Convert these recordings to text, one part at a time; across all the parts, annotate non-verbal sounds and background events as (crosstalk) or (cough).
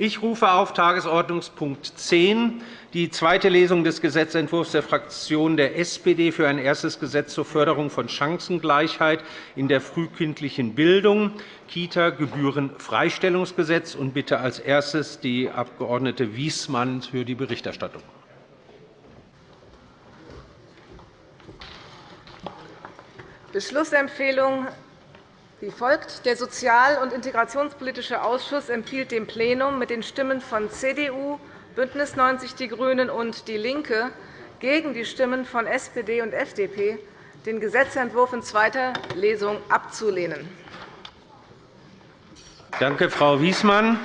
Ich rufe auf Tagesordnungspunkt 10 die zweite Lesung des Gesetzentwurfs der Fraktion der SPD für ein erstes Gesetz zur Förderung von Chancengleichheit in der frühkindlichen Bildung, Kita-Gebührenfreistellungsgesetz, und bitte als erstes die Abg. Wiesmann für die Berichterstattung. Beschlussempfehlung wie folgt. Der Sozial- und Integrationspolitische Ausschuss empfiehlt dem Plenum mit den Stimmen von CDU, BÜNDNIS 90 die GRÜNEN und DIE LINKE gegen die Stimmen von SPD und FDP, den Gesetzentwurf in zweiter Lesung abzulehnen. Danke, Frau Wiesmann.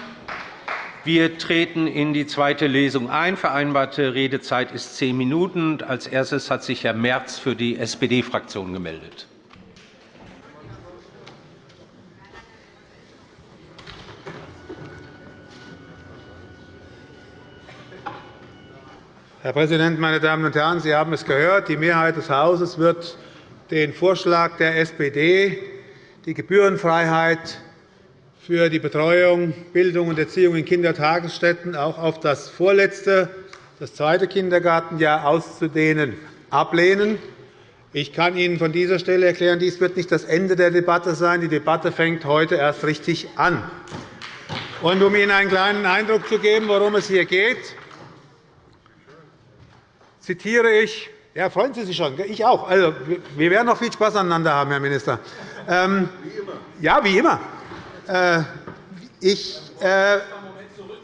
Wir treten in die zweite Lesung ein. Vereinbarte Redezeit ist zehn Minuten. Als erstes hat sich Herr Merz für die SPD-Fraktion gemeldet. Herr Präsident, meine Damen und Herren! Sie haben es gehört. Die Mehrheit des Hauses wird den Vorschlag der SPD, die Gebührenfreiheit für die Betreuung, Bildung und Erziehung in Kindertagesstätten auch auf das vorletzte, das zweite Kindergartenjahr auszudehnen, ablehnen. Ich kann Ihnen von dieser Stelle erklären, dies wird nicht das Ende der Debatte sein. Die Debatte fängt heute erst richtig an. Und um Ihnen einen kleinen Eindruck zu geben, worum es hier geht, zitiere ich ja, freuen Sie sich schon. Ich auch. Also, wir werden noch viel Spaß aneinander haben, Herr Minister. Ähm, wie immer. Ja, wie immer. Äh, ich, äh,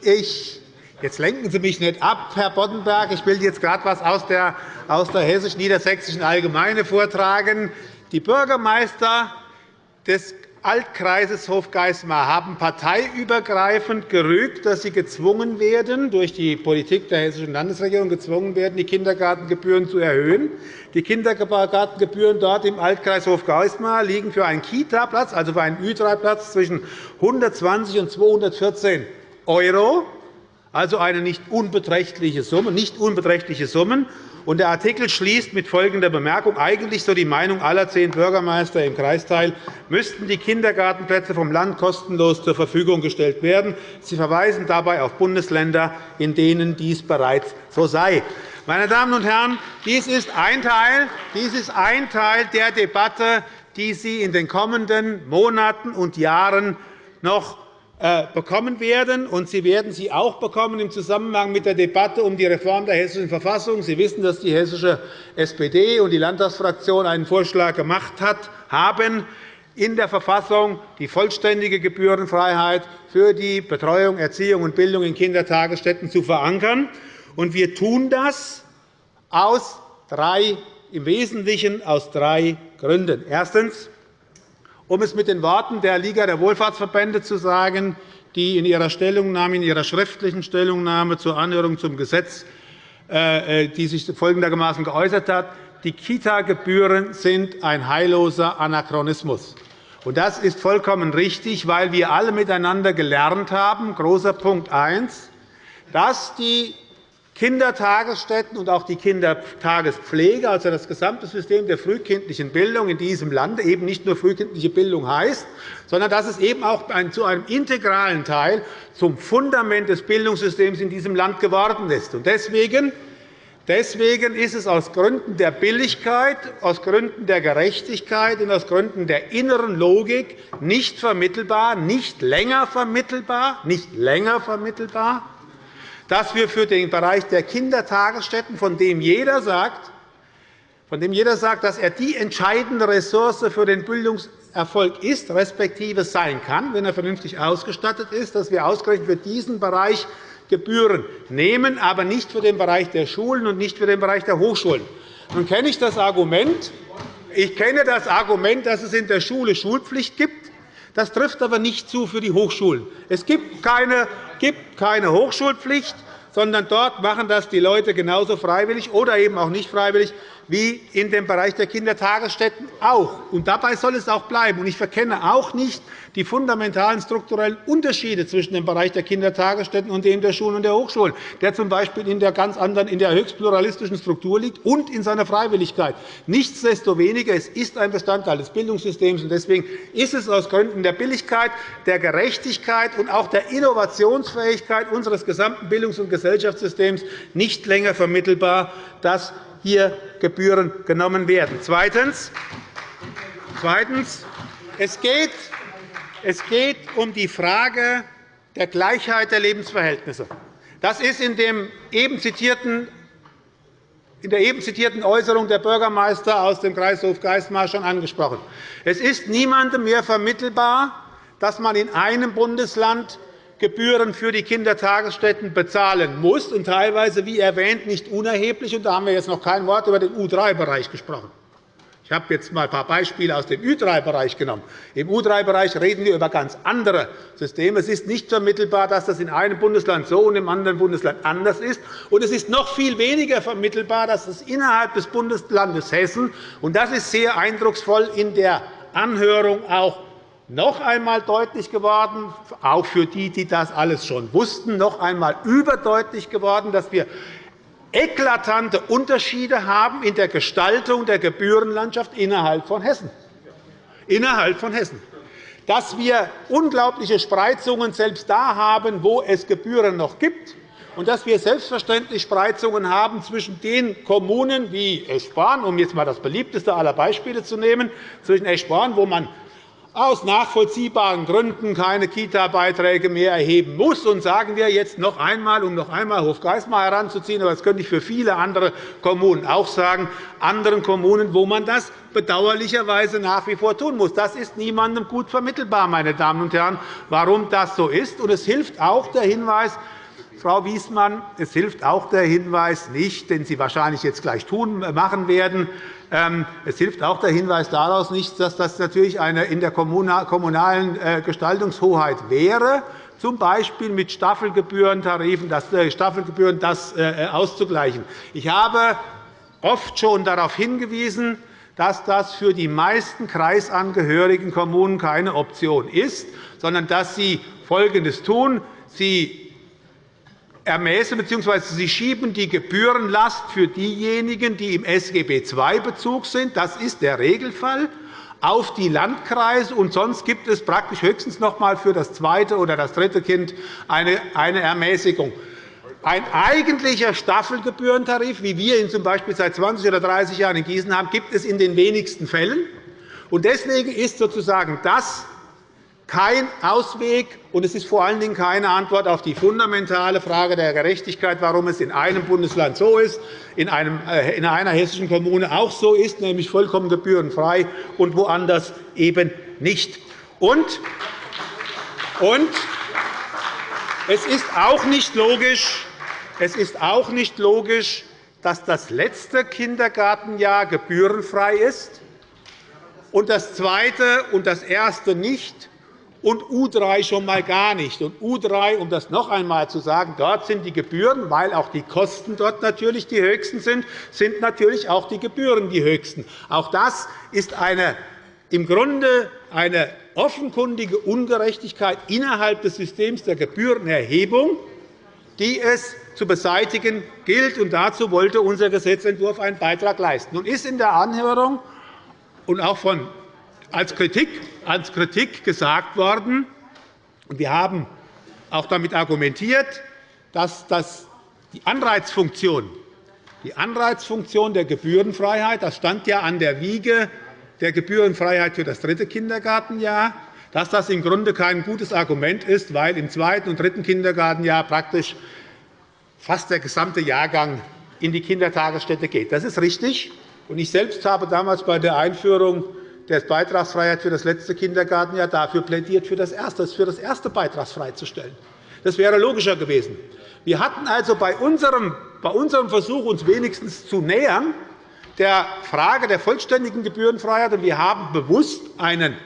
ich, jetzt lenken Sie mich nicht ab, Herr Boddenberg. Ich will jetzt gerade etwas aus der, aus der hessisch-niedersächsischen Allgemeine vortragen. Die Bürgermeister des Altkreises Hofgeismar haben parteiübergreifend gerügt, dass sie gezwungen werden, durch die Politik der Hessischen Landesregierung gezwungen werden, die Kindergartengebühren zu erhöhen. Die Kindergartengebühren dort im Altkreis Hofgeismar liegen für einen Kita-Platz, also für einen Ü3-Platz, zwischen 120 und 214 €, also eine nicht unbeträchtliche Summe. Nicht unbeträchtliche Summen. Der Artikel schließt mit folgender Bemerkung. Eigentlich so die Meinung aller zehn Bürgermeister im Kreisteil müssten die Kindergartenplätze vom Land kostenlos zur Verfügung gestellt werden. Sie verweisen dabei auf Bundesländer, in denen dies bereits so sei. Meine Damen und Herren, dies ist ein Teil, dies ist ein Teil der Debatte, die Sie in den kommenden Monaten und Jahren noch bekommen werden. Und Sie werden sie auch bekommen im Zusammenhang mit der Debatte um die Reform der Hessischen Verfassung. Sie wissen, dass die hessische SPD und die Landtagsfraktion einen Vorschlag gemacht haben, in der Verfassung die vollständige Gebührenfreiheit für die Betreuung, Erziehung und Bildung in Kindertagesstätten zu verankern. Wir tun das aus drei, im Wesentlichen aus drei Gründen. Erstens um es mit den Worten der Liga der Wohlfahrtsverbände zu sagen, die in ihrer, Stellungnahme, in ihrer schriftlichen Stellungnahme zur Anhörung zum Gesetz äh, äh, die sich folgendermaßen geäußert hat. Die Kita-Gebühren sind ein heilloser Anachronismus. Das ist vollkommen richtig, weil wir alle miteinander gelernt haben, großer Punkt 1, dass die Kindertagesstätten und auch die Kindertagespflege, also das gesamte System der frühkindlichen Bildung in diesem Land, eben nicht nur frühkindliche Bildung heißt, sondern dass es eben auch zu einem integralen Teil zum Fundament des Bildungssystems in diesem Land geworden ist. Deswegen Deswegen ist es aus Gründen der Billigkeit, aus Gründen der Gerechtigkeit und aus Gründen der inneren Logik nicht vermittelbar, nicht länger vermittelbar, nicht länger vermittelbar, dass wir für den Bereich der Kindertagesstätten, von dem jeder sagt, von dem jeder sagt, dass er die entscheidende Ressource für den Bildungserfolg ist, respektive sein kann, wenn er vernünftig ausgestattet ist, dass wir ausgerechnet für diesen Bereich Gebühren nehmen, aber nicht für den Bereich der Schulen und nicht für den Bereich der Hochschulen. Nun kenne ich das Argument, ich kenne das Argument, dass es in der Schule Schulpflicht gibt. Das trifft aber nicht zu für die Hochschulen. Es gibt keine Hochschulpflicht, sondern dort machen das die Leute genauso freiwillig oder eben auch nicht freiwillig wie in dem Bereich der Kindertagesstätten auch. Und dabei soll es auch bleiben. Ich verkenne auch nicht die fundamentalen strukturellen Unterschiede zwischen dem Bereich der Kindertagesstätten und dem der Schulen und der Hochschulen, der z. B. in der ganz anderen, in der höchst pluralistischen Struktur liegt und in seiner Freiwilligkeit. Nichtsdestoweniger, es ist ein Bestandteil des Bildungssystems. Deswegen ist es aus Gründen der Billigkeit, der Gerechtigkeit und auch der Innovationsfähigkeit unseres gesamten Bildungs- und Gesellschaftssystems nicht länger vermittelbar, dass hier Gebühren genommen werden. Zweitens. Zweitens. Es geht, es geht um die Frage der Gleichheit der Lebensverhältnisse. Das ist in, dem eben zitierten, in der eben zitierten Äußerung der Bürgermeister aus dem Kreishof Geismar schon angesprochen. Es ist niemandem mehr vermittelbar, dass man in einem Bundesland Gebühren für die Kindertagesstätten bezahlen muss, und teilweise, wie erwähnt, nicht unerheblich. Und da haben wir jetzt noch kein Wort über den U3-Bereich gesprochen. Ich habe jetzt einmal ein paar Beispiele aus dem Ü3-Bereich genommen. Im U3-Bereich reden wir über ganz andere Systeme. Es ist nicht vermittelbar, dass das in einem Bundesland so und im anderen Bundesland anders ist. Und es ist noch viel weniger vermittelbar, dass es innerhalb des Bundeslandes Hessen, und das ist sehr eindrucksvoll in der Anhörung auch noch einmal deutlich geworden, auch für die, die das alles schon wussten, noch einmal überdeutlich geworden, dass wir eklatante Unterschiede haben in der Gestaltung der Gebührenlandschaft innerhalb von Hessen. Innerhalb von Hessen. Dass wir unglaubliche Spreizungen selbst da haben, wo es Gebühren noch gibt, und dass wir selbstverständlich Spreizungen haben zwischen den Kommunen wie Eschborn, um jetzt einmal das beliebteste aller Beispiele zu nehmen, zwischen Eschborn, wo man aus nachvollziehbaren Gründen keine Kita-Beiträge mehr erheben muss. Und sagen wir jetzt noch einmal, um noch einmal Hofgeismar heranzuziehen, aber das könnte ich für viele andere Kommunen auch sagen, anderen Kommunen, wo man das bedauerlicherweise nach wie vor tun muss. Das ist niemandem gut vermittelbar, meine Damen und Herren, warum das so ist. Und es hilft auch der Hinweis, Frau Wiesmann, es hilft auch der Hinweis nicht, den Sie wahrscheinlich jetzt gleich tun, machen werden, ähm, es hilft auch der Hinweis daraus nicht, dass das natürlich eine in der kommunalen äh, Gestaltungshoheit wäre, z. B. mit das äh, Staffelgebühren das äh, auszugleichen. Ich habe oft schon darauf hingewiesen, dass das für die meisten kreisangehörigen Kommunen keine Option ist, sondern dass sie Folgendes tun. Sie ermäßen bzw. Sie schieben die Gebührenlast für diejenigen, die im SGB II-Bezug sind, das ist der Regelfall, auf die Landkreise. Und sonst gibt es praktisch höchstens noch einmal für das zweite oder das dritte Kind eine Ermäßigung. Ein eigentlicher Staffelgebührentarif, wie wir ihn z. B. seit 20 oder 30 Jahren in Gießen haben, gibt es in den wenigsten Fällen. Deswegen ist sozusagen das kein Ausweg, und es ist vor allen Dingen keine Antwort auf die fundamentale Frage der Gerechtigkeit, warum es in einem Bundesland so ist, in äh, einer hessischen Kommune auch so ist, nämlich vollkommen gebührenfrei, und woanders eben nicht. Und, und es ist auch nicht logisch, es ist auch nicht logisch, dass das letzte Kindergartenjahr gebührenfrei ist und das zweite und das erste nicht, und U3 schon einmal gar nicht. Und U3, um das noch einmal zu sagen, dort sind die Gebühren, weil auch die Kosten dort natürlich die höchsten sind, sind natürlich auch die Gebühren die höchsten. Auch das ist eine, im Grunde eine offenkundige Ungerechtigkeit innerhalb des Systems der Gebührenerhebung, die es zu beseitigen gilt. Und dazu wollte unser Gesetzentwurf einen Beitrag leisten. Nun ist in der Anhörung und auch von als Kritik, als Kritik gesagt worden. Wir haben auch damit argumentiert, dass das die Anreizfunktion, die Anreizfunktion der Gebührenfreiheit, das stand ja an der Wiege der Gebührenfreiheit für das dritte Kindergartenjahr, dass das im Grunde kein gutes Argument ist, weil im zweiten und dritten Kindergartenjahr praktisch fast der gesamte Jahrgang in die Kindertagesstätte geht. Das ist richtig. Ich selbst habe damals bei der Einführung der Beitragsfreiheit für das letzte Kindergartenjahr dafür plädiert, für das erste, für das erste beitragsfrei zu stellen. Das wäre logischer gewesen. Wir hatten also bei unserem, bei unserem Versuch, uns wenigstens zu nähern, der Frage der vollständigen Gebührenfreiheit, und wir haben bewusst einen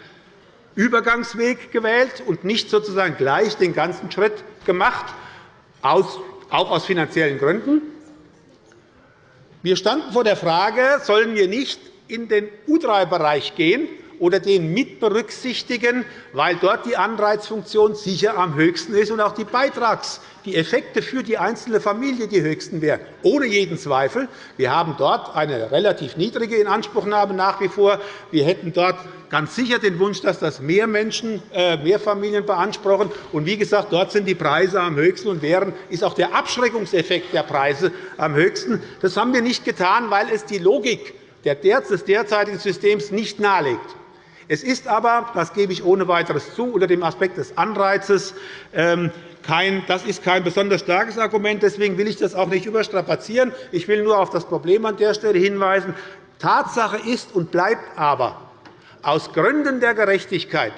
Übergangsweg gewählt und nicht sozusagen gleich den ganzen Schritt gemacht, auch aus finanziellen Gründen. Wir standen vor der Frage, sollen wir nicht in den U3-Bereich gehen oder den mit berücksichtigen, weil dort die Anreizfunktion sicher am höchsten ist und auch die Beitrags die Effekte für die einzelne Familie die höchsten wären, ohne jeden Zweifel. Wir haben dort eine relativ niedrige Inanspruchnahme nach wie vor. Wir hätten dort ganz sicher den Wunsch, dass das mehr Menschen, äh, mehr Familien beanspruchen. Und wie gesagt, dort sind die Preise am höchsten und wären, ist auch der Abschreckungseffekt der Preise am höchsten. Das haben wir nicht getan, weil es die Logik des derzeitigen Systems nicht nahelegt. Es ist aber, das gebe ich ohne weiteres zu, unter dem Aspekt des Anreizes ähm, kein, das ist kein besonders starkes Argument. Deswegen will ich das auch nicht überstrapazieren. Ich will nur auf das Problem an der Stelle hinweisen. Tatsache ist und bleibt aber, aus Gründen der Gerechtigkeit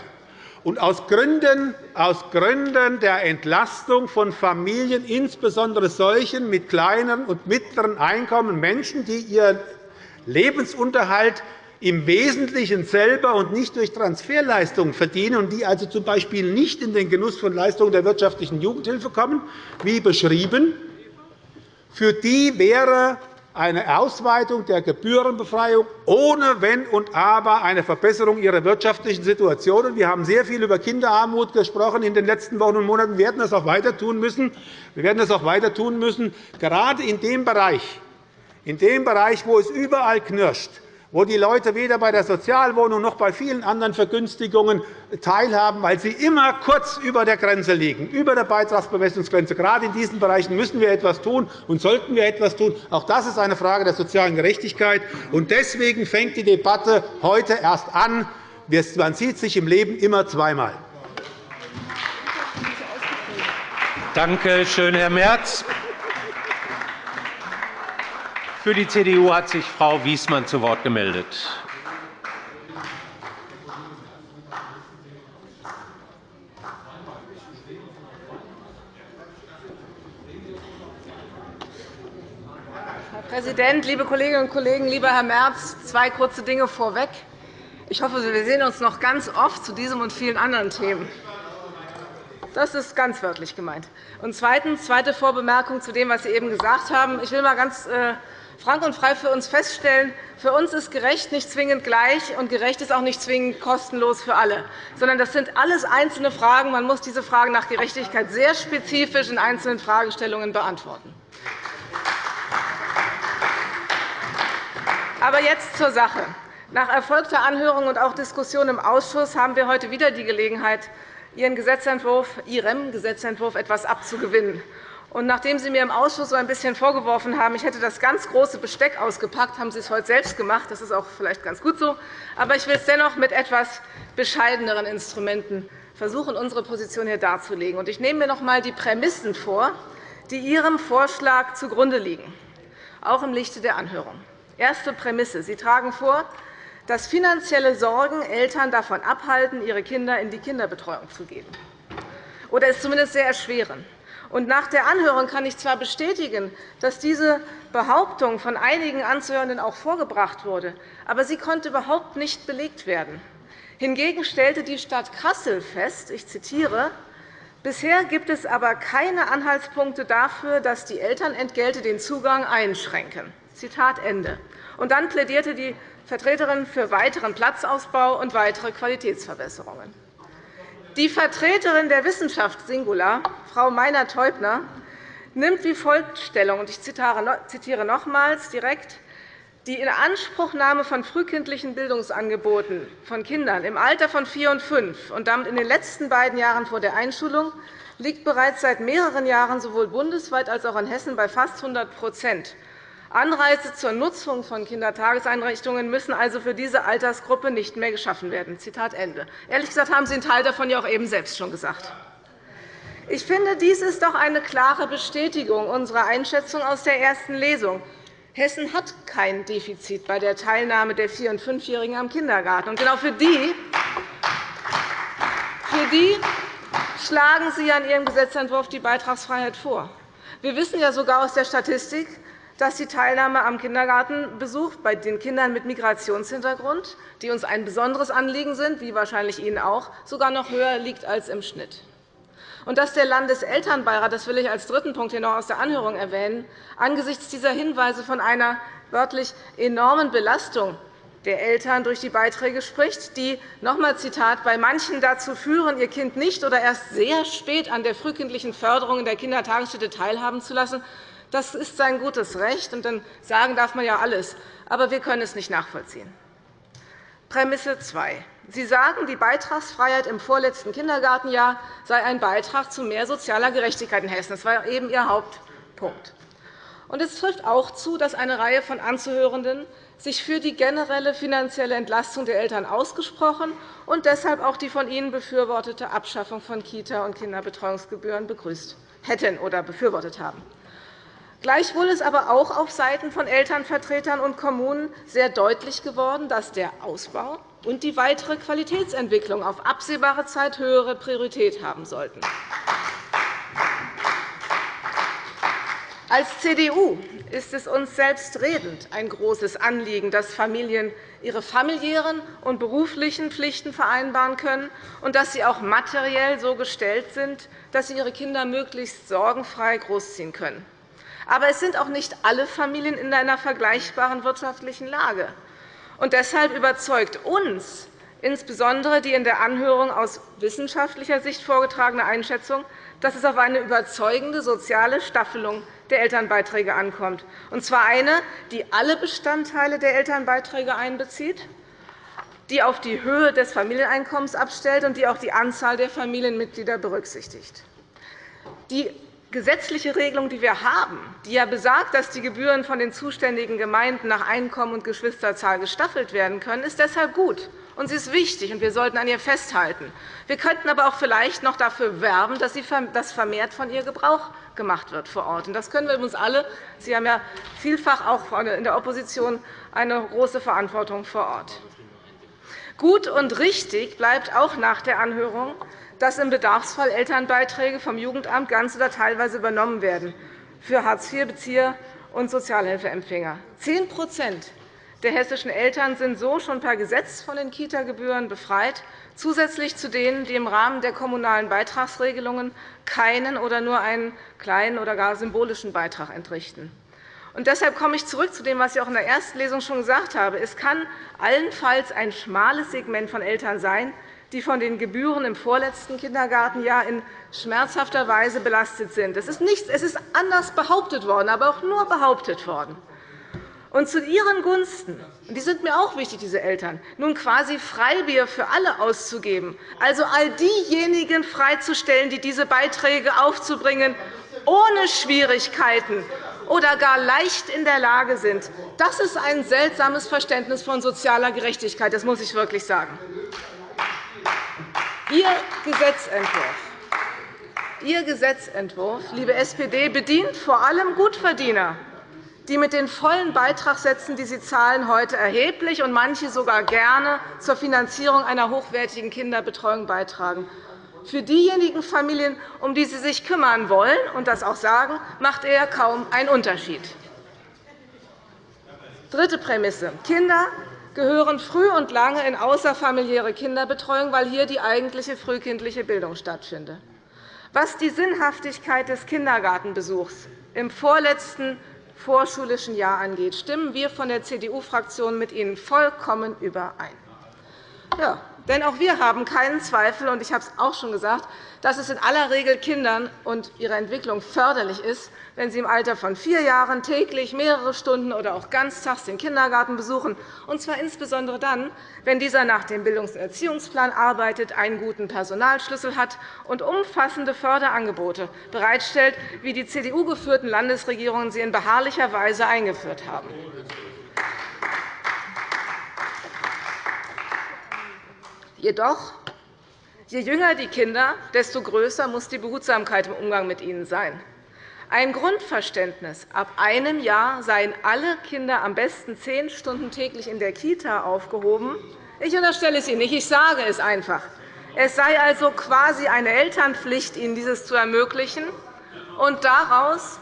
und aus Gründen, aus Gründen der Entlastung von Familien, insbesondere solchen mit kleinen und mittleren Einkommen, Menschen, die ihren Lebensunterhalt im Wesentlichen selber und nicht durch Transferleistungen verdienen und die also z.B. nicht in den Genuss von Leistungen der wirtschaftlichen Jugendhilfe kommen, wie beschrieben, für die wäre eine Ausweitung der Gebührenbefreiung ohne Wenn und Aber eine Verbesserung ihrer wirtschaftlichen Situation. Wir haben sehr viel über Kinderarmut gesprochen in den letzten Wochen und Monaten. Wir werden das auch weiter tun müssen. Wir werden das auch weiter tun müssen, gerade in dem Bereich, in dem Bereich, wo es überall knirscht, wo die Leute weder bei der Sozialwohnung noch bei vielen anderen Vergünstigungen teilhaben, weil sie immer kurz über der Grenze liegen, über der Beitragsbemessungsgrenze. Gerade in diesen Bereichen müssen wir etwas tun und sollten wir etwas tun. Auch das ist eine Frage der sozialen Gerechtigkeit. Deswegen fängt die Debatte heute erst an. Man sieht sich im Leben immer zweimal. Danke schön, Herr Merz. Für die CDU hat sich Frau Wiesmann zu Wort gemeldet. Herr Präsident, liebe Kolleginnen und Kollegen! Lieber Herr Merz, zwei kurze Dinge vorweg. Ich hoffe, wir sehen uns noch ganz oft zu diesem und vielen anderen Themen. Das ist ganz wörtlich gemeint. Und zweitens, zweite Vorbemerkung zu dem, was Sie eben gesagt haben. Ich will mal ganz äh, frank und frei für uns feststellen, für uns ist gerecht nicht zwingend gleich, und gerecht ist auch nicht zwingend kostenlos für alle, sondern das sind alles einzelne Fragen. Man muss diese Fragen nach Gerechtigkeit sehr spezifisch in einzelnen Fragestellungen beantworten. Aber jetzt zur Sache. Nach erfolgter Anhörung und auch Diskussion im Ausschuss haben wir heute wieder die Gelegenheit, Ihren Gesetzentwurf, Ihrem Gesetzentwurf etwas abzugewinnen. Und nachdem Sie mir im Ausschuss so ein bisschen vorgeworfen haben, ich hätte das ganz große Besteck ausgepackt, haben Sie es heute selbst gemacht. Das ist auch vielleicht ganz gut so. Aber ich will es dennoch mit etwas bescheideneren Instrumenten versuchen, unsere Position hier darzulegen. Ich nehme mir noch einmal die Prämissen vor, die Ihrem Vorschlag zugrunde liegen, auch im Lichte der Anhörung. Erste Prämisse. Sie tragen vor, dass finanzielle Sorgen Eltern davon abhalten, ihre Kinder in die Kinderbetreuung zu geben, oder es zumindest sehr erschweren. Und nach der Anhörung kann ich zwar bestätigen, dass diese Behauptung von einigen Anzuhörenden auch vorgebracht wurde, aber sie konnte überhaupt nicht belegt werden. Hingegen stellte die Stadt Kassel fest, ich zitiere, Bisher gibt es aber keine Anhaltspunkte dafür, dass die Elternentgelte den Zugang einschränken. Zitat Ende. Und dann plädierte die Vertreterin für weiteren Platzausbau und weitere Qualitätsverbesserungen. Die Vertreterin der Wissenschaft Singular, Frau Meiner-Teubner, nimmt wie folgt Stellung. Ich zitiere nochmals direkt. Die Inanspruchnahme von frühkindlichen Bildungsangeboten von Kindern im Alter von vier und fünf und damit in den letzten beiden Jahren vor der Einschulung liegt bereits seit mehreren Jahren sowohl bundesweit als auch in Hessen bei fast 100% Anreize zur Nutzung von Kindertageseinrichtungen müssen also für diese Altersgruppe nicht mehr geschaffen werden. Zitat Ende. Ehrlich gesagt haben Sie einen Teil davon ja auch eben selbst schon gesagt. Ich finde, dies ist doch eine klare Bestätigung unserer Einschätzung aus der ersten Lesung. Hessen hat kein Defizit bei der Teilnahme der 4- und 5-Jährigen am Kindergarten. Und genau für die, für die schlagen Sie an Ihrem Gesetzentwurf die Beitragsfreiheit vor. Wir wissen ja sogar aus der Statistik, dass die Teilnahme am Kindergartenbesuch bei den Kindern mit Migrationshintergrund, die uns ein besonderes Anliegen sind, wie wahrscheinlich Ihnen auch, sogar noch höher liegt als im Schnitt. Und dass der Landeselternbeirat, das will ich als dritten Punkt hier noch aus der Anhörung erwähnen, angesichts dieser Hinweise von einer wörtlich enormen Belastung der Eltern durch die Beiträge spricht, die noch einmal Zitat, bei manchen dazu führen, ihr Kind nicht oder erst sehr spät an der frühkindlichen Förderung in der Kindertagesstätte teilhaben zu lassen. Das ist sein gutes Recht, und dann sagen darf man ja alles. Aber wir können es nicht nachvollziehen. Prämisse 2. Sie sagen, die Beitragsfreiheit im vorletzten Kindergartenjahr sei ein Beitrag zu mehr sozialer Gerechtigkeit in Hessen. Das war eben Ihr Hauptpunkt. Und es trifft auch zu, dass eine Reihe von Anzuhörenden sich für die generelle finanzielle Entlastung der Eltern ausgesprochen und deshalb auch die von Ihnen befürwortete Abschaffung von Kita- und Kinderbetreuungsgebühren begrüßt hätten oder befürwortet haben. Gleichwohl ist aber auch auf Seiten von Elternvertretern und Kommunen sehr deutlich geworden, dass der Ausbau und die weitere Qualitätsentwicklung auf absehbare Zeit höhere Priorität haben sollten. Als CDU ist es uns selbstredend ein großes Anliegen, dass Familien ihre familiären und beruflichen Pflichten vereinbaren können und dass sie auch materiell so gestellt sind, dass sie ihre Kinder möglichst sorgenfrei großziehen können. Aber es sind auch nicht alle Familien in einer vergleichbaren wirtschaftlichen Lage. Und deshalb überzeugt uns insbesondere die in der Anhörung aus wissenschaftlicher Sicht vorgetragene Einschätzung, dass es auf eine überzeugende soziale Staffelung der Elternbeiträge ankommt, und zwar eine, die alle Bestandteile der Elternbeiträge einbezieht, die auf die Höhe des Familieneinkommens abstellt und die auch die Anzahl der Familienmitglieder berücksichtigt. Die gesetzliche Regelung, die wir haben, die ja besagt, dass die Gebühren von den zuständigen Gemeinden nach Einkommen und Geschwisterzahl gestaffelt werden können, ist deshalb gut und sie ist wichtig, und wir sollten an ihr festhalten. Wir könnten aber auch vielleicht noch dafür werben, dass vermehrt von ihr Gebrauch gemacht wird vor Ort. Das können wir uns alle. Sie haben ja vielfach auch in der Opposition eine große Verantwortung vor Ort. Gut und richtig bleibt auch nach der Anhörung, dass im Bedarfsfall Elternbeiträge vom Jugendamt ganz oder teilweise übernommen werden für Hartz-IV-Bezieher und Sozialhilfeempfänger. Zehn der hessischen Eltern sind so schon per Gesetz von den Kita-Gebühren befreit, zusätzlich zu denen, die im Rahmen der kommunalen Beitragsregelungen keinen oder nur einen kleinen oder gar symbolischen Beitrag entrichten. Und deshalb komme ich zurück zu dem, was ich auch in der ersten Lesung schon gesagt habe. Es kann allenfalls ein schmales Segment von Eltern sein, die von den Gebühren im vorletzten Kindergartenjahr in schmerzhafter Weise belastet sind. Es ist, nichts, es ist anders behauptet worden, aber auch nur behauptet worden und zu ihren Gunsten, die sind mir auch wichtig, diese Eltern, nun quasi Freibier für alle auszugeben, also all diejenigen freizustellen, die diese Beiträge aufzubringen, ohne Schwierigkeiten oder gar leicht in der Lage sind, das ist ein seltsames Verständnis von sozialer Gerechtigkeit. Das muss ich wirklich sagen. Ihr Gesetzentwurf Ihr Gesetzentwurf, liebe SPD, bedient vor allem Gutverdiener, die mit den vollen Beitragssätzen, die sie zahlen, heute erheblich und manche sogar gerne zur Finanzierung einer hochwertigen Kinderbetreuung beitragen. Für diejenigen Familien, um die Sie sich kümmern wollen und das auch sagen, macht er kaum einen Unterschied. Dritte Prämisse. Kinder gehören früh und lange in außerfamiliäre Kinderbetreuung, weil hier die eigentliche frühkindliche Bildung stattfindet. Was die Sinnhaftigkeit des Kindergartenbesuchs im vorletzten vorschulischen Jahr angeht, stimmen wir von der CDU-Fraktion mit Ihnen vollkommen überein. Ja, denn auch wir haben keinen Zweifel, und ich habe es auch schon gesagt, dass es in aller Regel Kindern und ihrer Entwicklung förderlich ist, wenn sie im Alter von vier Jahren täglich mehrere Stunden oder auch ganztags den Kindergarten besuchen, und zwar insbesondere dann, wenn dieser nach dem Bildungs- und Erziehungsplan arbeitet, einen guten Personalschlüssel hat und umfassende Förderangebote bereitstellt, wie die CDU-geführten Landesregierungen sie in beharrlicher Weise eingeführt haben. Jedoch, je jünger die Kinder, desto größer muss die Behutsamkeit im Umgang mit ihnen sein. Ein Grundverständnis, ab einem Jahr seien alle Kinder am besten zehn Stunden täglich in der Kita aufgehoben. Ich unterstelle es Ihnen nicht, ich sage es einfach. Es sei also quasi eine Elternpflicht, ihnen dieses zu ermöglichen. Und daraus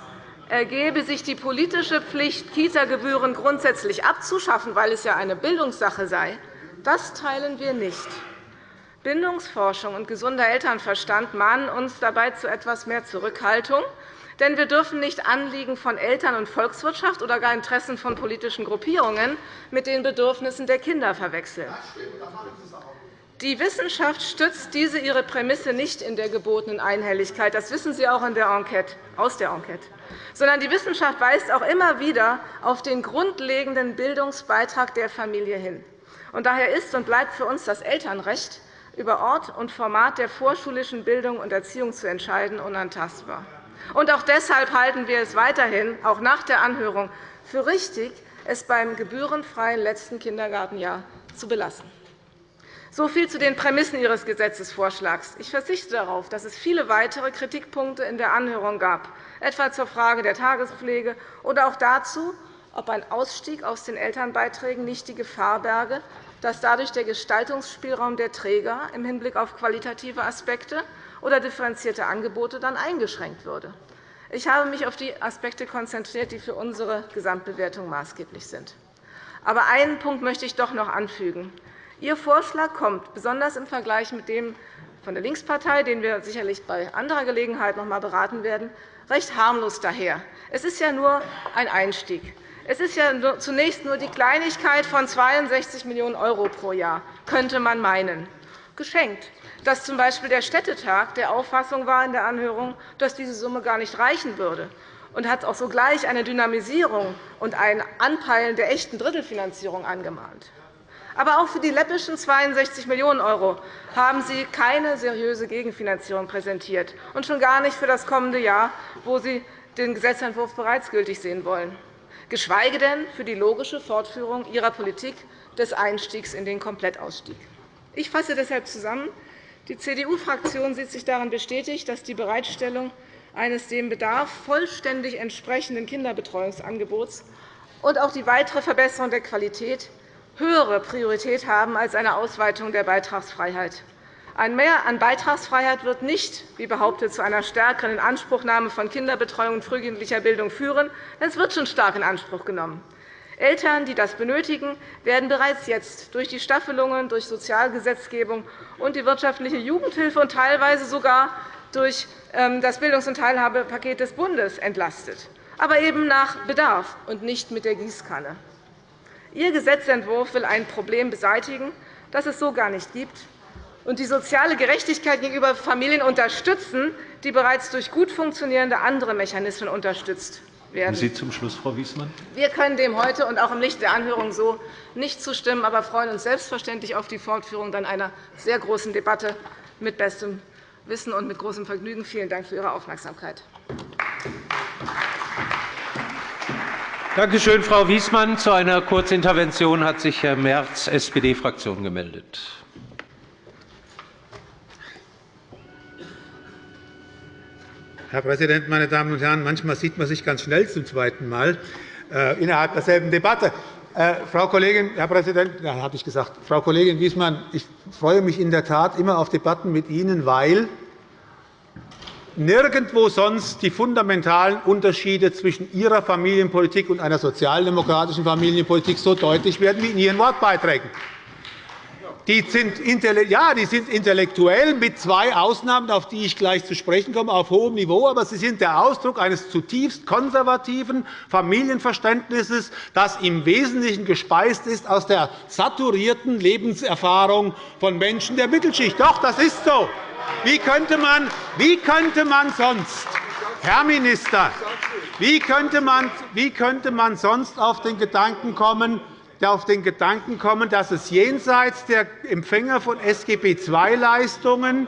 ergebe sich die politische Pflicht, Kita-Gebühren grundsätzlich abzuschaffen, weil es ja eine Bildungssache sei. Das teilen wir nicht. Bindungsforschung und gesunder Elternverstand mahnen uns dabei zu etwas mehr Zurückhaltung. Denn wir dürfen nicht Anliegen von Eltern und Volkswirtschaft oder gar Interessen von politischen Gruppierungen mit den Bedürfnissen der Kinder verwechseln. Die Wissenschaft stützt diese ihre Prämisse nicht in der gebotenen Einhelligkeit. Das wissen Sie auch in der Enquete, aus der Enquete. Sondern die Wissenschaft weist auch immer wieder auf den grundlegenden Bildungsbeitrag der Familie hin. Und daher ist und bleibt für uns das Elternrecht, über Ort und Format der vorschulischen Bildung und Erziehung zu entscheiden, unantastbar. Und auch deshalb halten wir es weiterhin, auch nach der Anhörung, für richtig, es beim gebührenfreien letzten Kindergartenjahr zu belassen. So viel zu den Prämissen Ihres Gesetzesvorschlags. Ich verzichte darauf, dass es viele weitere Kritikpunkte in der Anhörung gab, etwa zur Frage der Tagespflege oder auch dazu, ob ein Ausstieg aus den Elternbeiträgen nicht die Gefahr berge, dass dadurch der Gestaltungsspielraum der Träger im Hinblick auf qualitative Aspekte oder differenzierte Angebote dann eingeschränkt würde. Ich habe mich auf die Aspekte konzentriert, die für unsere Gesamtbewertung maßgeblich sind. Aber einen Punkt möchte ich doch noch anfügen. Ihr Vorschlag kommt, besonders im Vergleich mit dem von der Linkspartei, den wir sicherlich bei anderer Gelegenheit noch einmal beraten werden, recht harmlos daher. Es ist ja nur ein Einstieg. Es ist ja zunächst nur die Kleinigkeit von 62 Millionen € pro Jahr, könnte man meinen. Geschenkt, dass z. B. der Städtetag der Auffassung war in der Anhörung, dass diese Summe gar nicht reichen würde und hat auch sogleich eine Dynamisierung und ein Anpeilen der echten Drittelfinanzierung angemahnt. Aber auch für die läppischen 62 Millionen € haben Sie keine seriöse Gegenfinanzierung präsentiert, und schon gar nicht für das kommende Jahr, wo Sie den Gesetzentwurf bereits gültig sehen wollen, geschweige denn für die logische Fortführung Ihrer Politik des Einstiegs in den Komplettausstieg. Ich fasse deshalb zusammen. Die CDU-Fraktion sieht sich darin bestätigt, dass die Bereitstellung eines dem Bedarf vollständig entsprechenden Kinderbetreuungsangebots und auch die weitere Verbesserung der Qualität höhere Priorität haben als eine Ausweitung der Beitragsfreiheit. Ein Mehr an Beitragsfreiheit wird nicht, wie behauptet, zu einer stärkeren Inanspruchnahme von Kinderbetreuung und frühkindlicher Bildung führen, denn es wird schon stark in Anspruch genommen. Eltern, die das benötigen, werden bereits jetzt durch die Staffelungen, durch Sozialgesetzgebung und die wirtschaftliche Jugendhilfe und teilweise sogar durch ähm, das Bildungs- und Teilhabepaket des Bundes entlastet, aber eben nach Bedarf und nicht mit der Gießkanne. Ihr Gesetzentwurf will ein Problem beseitigen, das es so gar nicht gibt, und die soziale Gerechtigkeit gegenüber Familien unterstützen, die bereits durch gut funktionierende andere Mechanismen unterstützt werden. Sie zum Schluss, Frau Wiesmann. Wir können dem heute und auch im Licht der Anhörung so nicht zustimmen, aber freuen uns selbstverständlich auf die Fortführung dann einer sehr großen Debatte mit bestem Wissen und mit großem Vergnügen. Vielen Dank für Ihre Aufmerksamkeit. Danke schön, Frau Wiesmann. Zu einer Kurzintervention hat sich Herr Merz, SPD-Fraktion, gemeldet. Herr Präsident, meine Damen und Herren! Manchmal sieht man sich ganz schnell zum zweiten Mal äh, innerhalb derselben Debatte. Äh, Frau Kollegin, Herr Präsident, ja, habe ich gesagt. Frau Kollegin Wiesmann, ich freue mich in der Tat immer auf Debatten mit Ihnen, weil nirgendwo sonst die fundamentalen Unterschiede zwischen Ihrer Familienpolitik und einer sozialdemokratischen Familienpolitik so deutlich werden wie in Ihren Wortbeiträgen. Die sind, ja, die sind intellektuell mit zwei Ausnahmen, auf die ich gleich zu sprechen komme, auf hohem Niveau. Aber sie sind der Ausdruck eines zutiefst konservativen Familienverständnisses, das im Wesentlichen gespeist ist aus der saturierten Lebenserfahrung von Menschen der Mittelschicht. Doch, das ist so. Wie könnte man, wie könnte man sonst, Herr Minister, wie könnte, man, wie könnte man sonst auf den Gedanken kommen, auf den Gedanken kommen, dass es jenseits der Empfänger von SGB II-Leistungen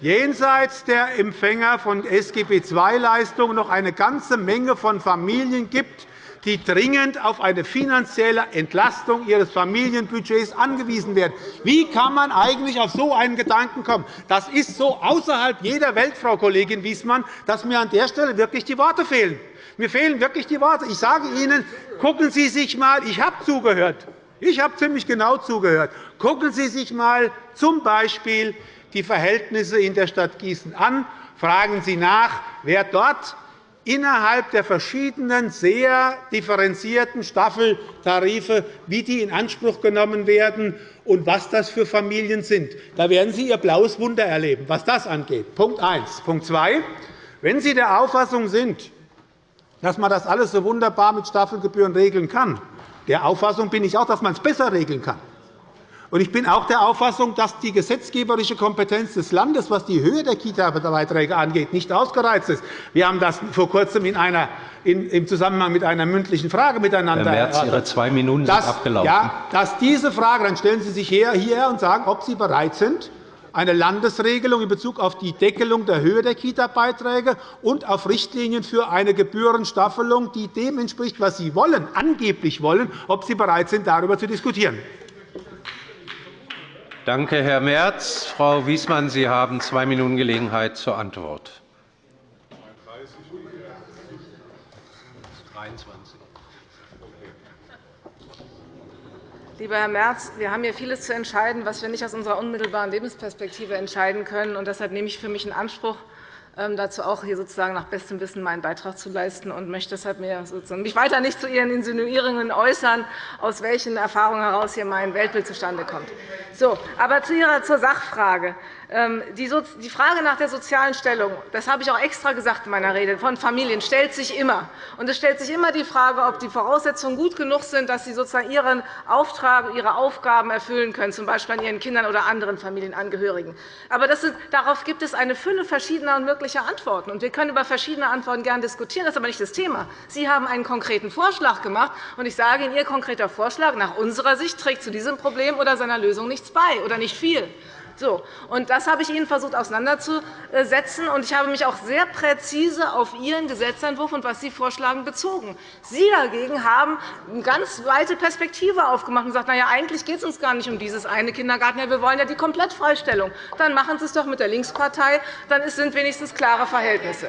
jenseits der Empfänger von SGB II-Leistungen noch eine ganze Menge von Familien gibt, die dringend auf eine finanzielle Entlastung ihres Familienbudgets angewiesen werden. Wie kann man eigentlich auf so einen Gedanken kommen? Das ist so außerhalb jeder Welt, Frau Kollegin Wiesmann, dass mir an der Stelle wirklich die Worte fehlen. Mir fehlen wirklich die Worte. Ich sage Ihnen, gucken Sie sich einmal, ich habe zugehört, ich habe ziemlich genau zugehört. Gucken Sie sich einmal z. B. die Verhältnisse in der Stadt Gießen an. Fragen Sie nach, wer dort innerhalb der verschiedenen, sehr differenzierten Staffeltarife, wie die in Anspruch genommen werden und was das für Familien sind. Da werden Sie Ihr blaues Wunder erleben, was das angeht. Punkt 1. Punkt 2. Wenn Sie der Auffassung sind, dass man das alles so wunderbar mit Staffelgebühren regeln kann, der Auffassung bin ich auch, dass man es besser regeln kann. Ich bin auch der Auffassung, dass die gesetzgeberische Kompetenz des Landes, was die Höhe der Kita-Beiträge angeht, nicht ausgereizt ist. Wir haben das vor Kurzem in einer, in, im Zusammenhang mit einer mündlichen Frage miteinander Herr Merz, Ihre zwei Minuten sind abgelaufen. Ja, dass diese Frage, dann stellen Sie sich hierher und sagen, ob Sie bereit sind, eine Landesregelung in Bezug auf die Deckelung der Höhe der Kita-Beiträge und auf Richtlinien für eine Gebührenstaffelung, die dem entspricht, was Sie wollen, angeblich wollen, ob Sie bereit sind, darüber zu diskutieren. Danke, Herr Merz. Frau Wiesmann, Sie haben zwei Minuten Gelegenheit zur Antwort. 23. Lieber Herr Merz, wir haben hier vieles zu entscheiden, was wir nicht aus unserer unmittelbaren Lebensperspektive entscheiden können. deshalb nehme ich für mich in Anspruch, ähm, dazu auch hier sozusagen nach bestem Wissen meinen Beitrag zu leisten und möchte deshalb mich weiter nicht zu Ihren Insinuierungen äußern, aus welchen Erfahrungen heraus hier mein Weltbild zustande kommt. So, aber zu Ihrer zur Sachfrage. Ähm, die Frage nach der sozialen Stellung, das habe ich auch extra gesagt in meiner Rede, von Familien stellt sich immer. Und es stellt sich immer die Frage, ob die Voraussetzungen gut genug sind, dass sie sozusagen ihren Auftrag, ihre Aufgaben erfüllen können, z. B. an ihren Kindern oder anderen Familienangehörigen. Aber ist, darauf gibt es eine Fülle verschiedener und möglicher Antworten. Und wir können über verschiedene Antworten gerne diskutieren. Das ist aber nicht das Thema. Sie haben einen konkreten Vorschlag gemacht. Und ich sage Ihnen, Ihr konkreter Vorschlag nach unserer Sicht trägt zu diesem Problem oder seiner Lösung nichts bei oder nicht viel. So, und das habe ich Ihnen versucht auseinanderzusetzen. Und ich habe mich auch sehr präzise auf Ihren Gesetzentwurf und was Sie vorschlagen bezogen. Sie dagegen haben eine ganz weite Perspektive aufgemacht und gesagt, na ja, eigentlich geht es uns gar nicht um dieses eine Kindergarten. Wir wollen ja die Komplettfreistellung. Dann machen Sie es doch mit der Linkspartei. Dann sind wenigstens klare Verhältnisse.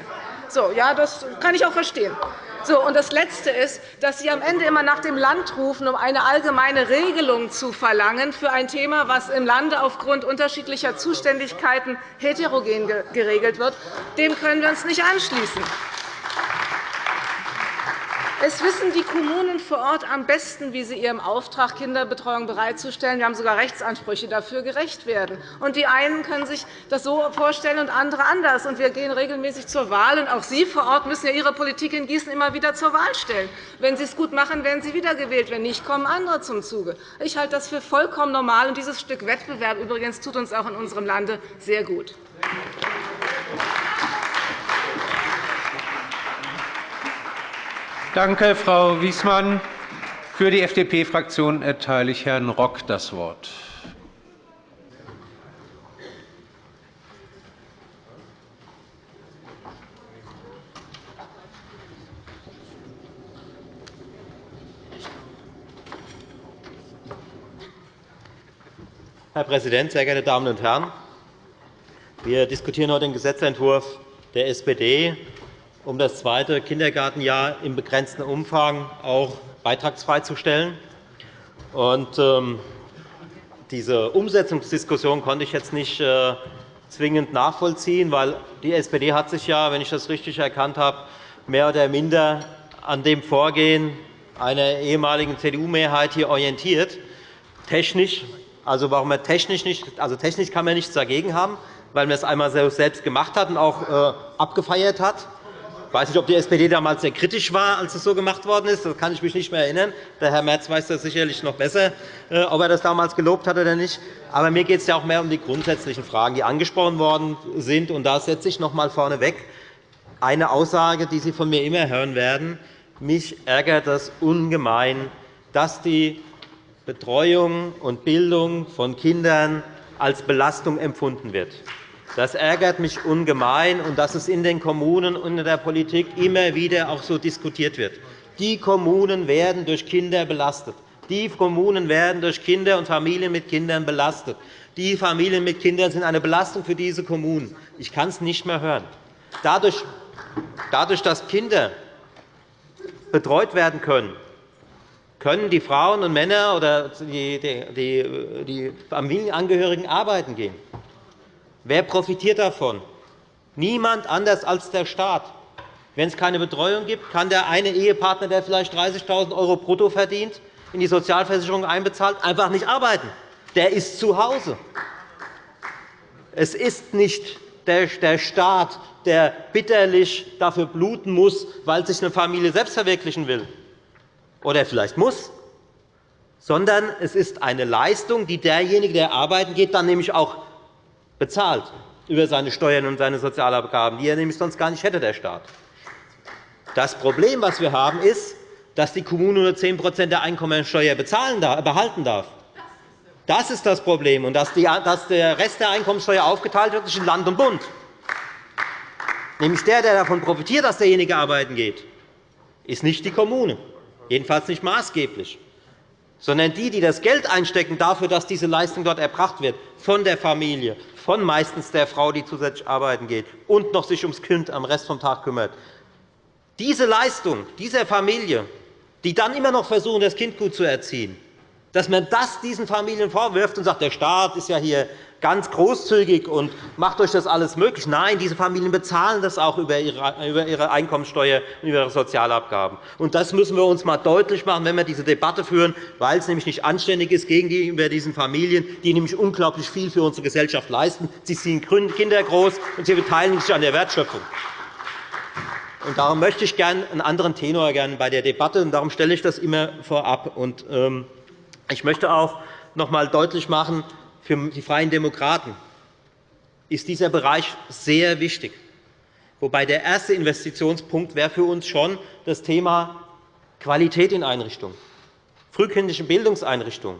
So, ja, das kann ich auch verstehen. So, und das Letzte ist, dass Sie am Ende immer nach dem Land rufen, um eine allgemeine Regelung zu verlangen für ein Thema, das im Lande aufgrund unterschiedlicher Zuständigkeiten heterogen geregelt wird. Dem können wir uns nicht anschließen. Es wissen die Kommunen vor Ort am besten, wie sie ihrem Auftrag, Kinderbetreuung bereitzustellen, wir haben sogar Rechtsansprüche dafür, gerecht werden. Und die einen können sich das so vorstellen und andere anders. Und wir gehen regelmäßig zur Wahl. Und auch Sie vor Ort müssen ja Ihre Politik in Gießen immer wieder zur Wahl stellen. Wenn Sie es gut machen, werden Sie wiedergewählt. Wenn nicht, kommen andere zum Zuge. Ich halte das für vollkommen normal. Und dieses Stück Wettbewerb übrigens tut uns auch in unserem Lande sehr gut. Danke, Frau Wiesmann. Für die FDP-Fraktion erteile ich Herrn Rock das Wort. Herr Präsident, sehr geehrte Damen und Herren! Wir diskutieren heute den Gesetzentwurf der SPD um das zweite Kindergartenjahr im begrenzten Umfang auch beitragsfrei zu stellen. Und, ähm, diese Umsetzungsdiskussion konnte ich jetzt nicht äh, zwingend nachvollziehen, weil die SPD hat sich ja, wenn ich das richtig erkannt habe, mehr oder minder an dem Vorgehen einer ehemaligen CDU-Mehrheit hier orientiert. Technisch, also warum er technisch nicht, also technisch kann man nichts dagegen haben, weil man es einmal selbst gemacht hat und auch äh, abgefeiert hat. Ich weiß nicht, ob die SPD damals sehr kritisch war, als es so gemacht worden ist. Das kann ich mich nicht mehr erinnern. Der Herr Merz weiß das sicherlich noch besser, äh, ob er das damals gelobt hat oder nicht. Aber mir geht es ja auch mehr um die grundsätzlichen Fragen, die angesprochen worden sind. Und da setze ich noch einmal vorneweg eine Aussage, die Sie von mir immer hören werden. Mich ärgert das ungemein, dass die Betreuung und Bildung von Kindern als Belastung empfunden wird. Das ärgert mich ungemein, und dass es in den Kommunen und in der Politik immer wieder auch so diskutiert wird. Die Kommunen werden durch Kinder belastet. Die Kommunen werden durch Kinder und Familien mit Kindern belastet. Die Familien mit Kindern sind eine Belastung für diese Kommunen. Ich kann es nicht mehr hören. Dadurch, dass Kinder betreut werden können, können die Frauen und Männer oder die Familienangehörigen arbeiten gehen. Wer profitiert davon? Niemand anders als der Staat. Wenn es keine Betreuung gibt, kann der eine Ehepartner, der vielleicht 30.000 € brutto verdient, in die Sozialversicherung einbezahlt, einfach nicht arbeiten. Der ist zu Hause. Es ist nicht der Staat, der bitterlich dafür bluten muss, weil sich eine Familie selbst verwirklichen will oder vielleicht muss, sondern es ist eine Leistung, die derjenige, der arbeiten geht, dann nämlich auch bezahlt über seine Steuern und seine Sozialabgaben, die er nämlich sonst gar nicht hätte, der Staat. Das Problem, das wir haben, ist, dass die Kommune nur 10% der Einkommensteuer behalten darf. Das ist das Problem, und dass der Rest der Einkommensteuer aufgeteilt wird zwischen Land und Bund. Nämlich der, der davon profitiert, dass derjenige arbeiten geht, ist nicht die Kommune, jedenfalls nicht maßgeblich, sondern die, die das Geld einstecken dafür, dass diese Leistung dort erbracht wird, von der Familie, von meistens der Frau, die zusätzlich arbeiten geht und noch sich ums Kind am Rest vom Tag kümmert. Diese Leistung dieser Familie, die dann immer noch versuchen, das Kind gut zu erziehen, dass man das diesen Familien vorwirft und sagt, der Staat ist ja hier ganz großzügig und macht euch das alles möglich. Nein, diese Familien bezahlen das auch über ihre Einkommensteuer und über ihre Sozialabgaben. Und das müssen wir uns einmal deutlich machen, wenn wir diese Debatte führen, weil es nämlich nicht anständig ist gegenüber diesen Familien, die nämlich unglaublich viel für unsere Gesellschaft leisten. Sie ziehen Kinder groß, und sie beteiligen sich an der Wertschöpfung. Und darum möchte ich gerne einen anderen Tenor gerne bei der Debatte, und darum stelle ich das immer vorab. Und, ähm, ich möchte auch noch einmal deutlich machen, für die Freien Demokraten ist dieser Bereich sehr wichtig. Wobei der erste Investitionspunkt wäre für uns schon das Thema Qualität in Einrichtungen, frühkindliche Bildungseinrichtungen.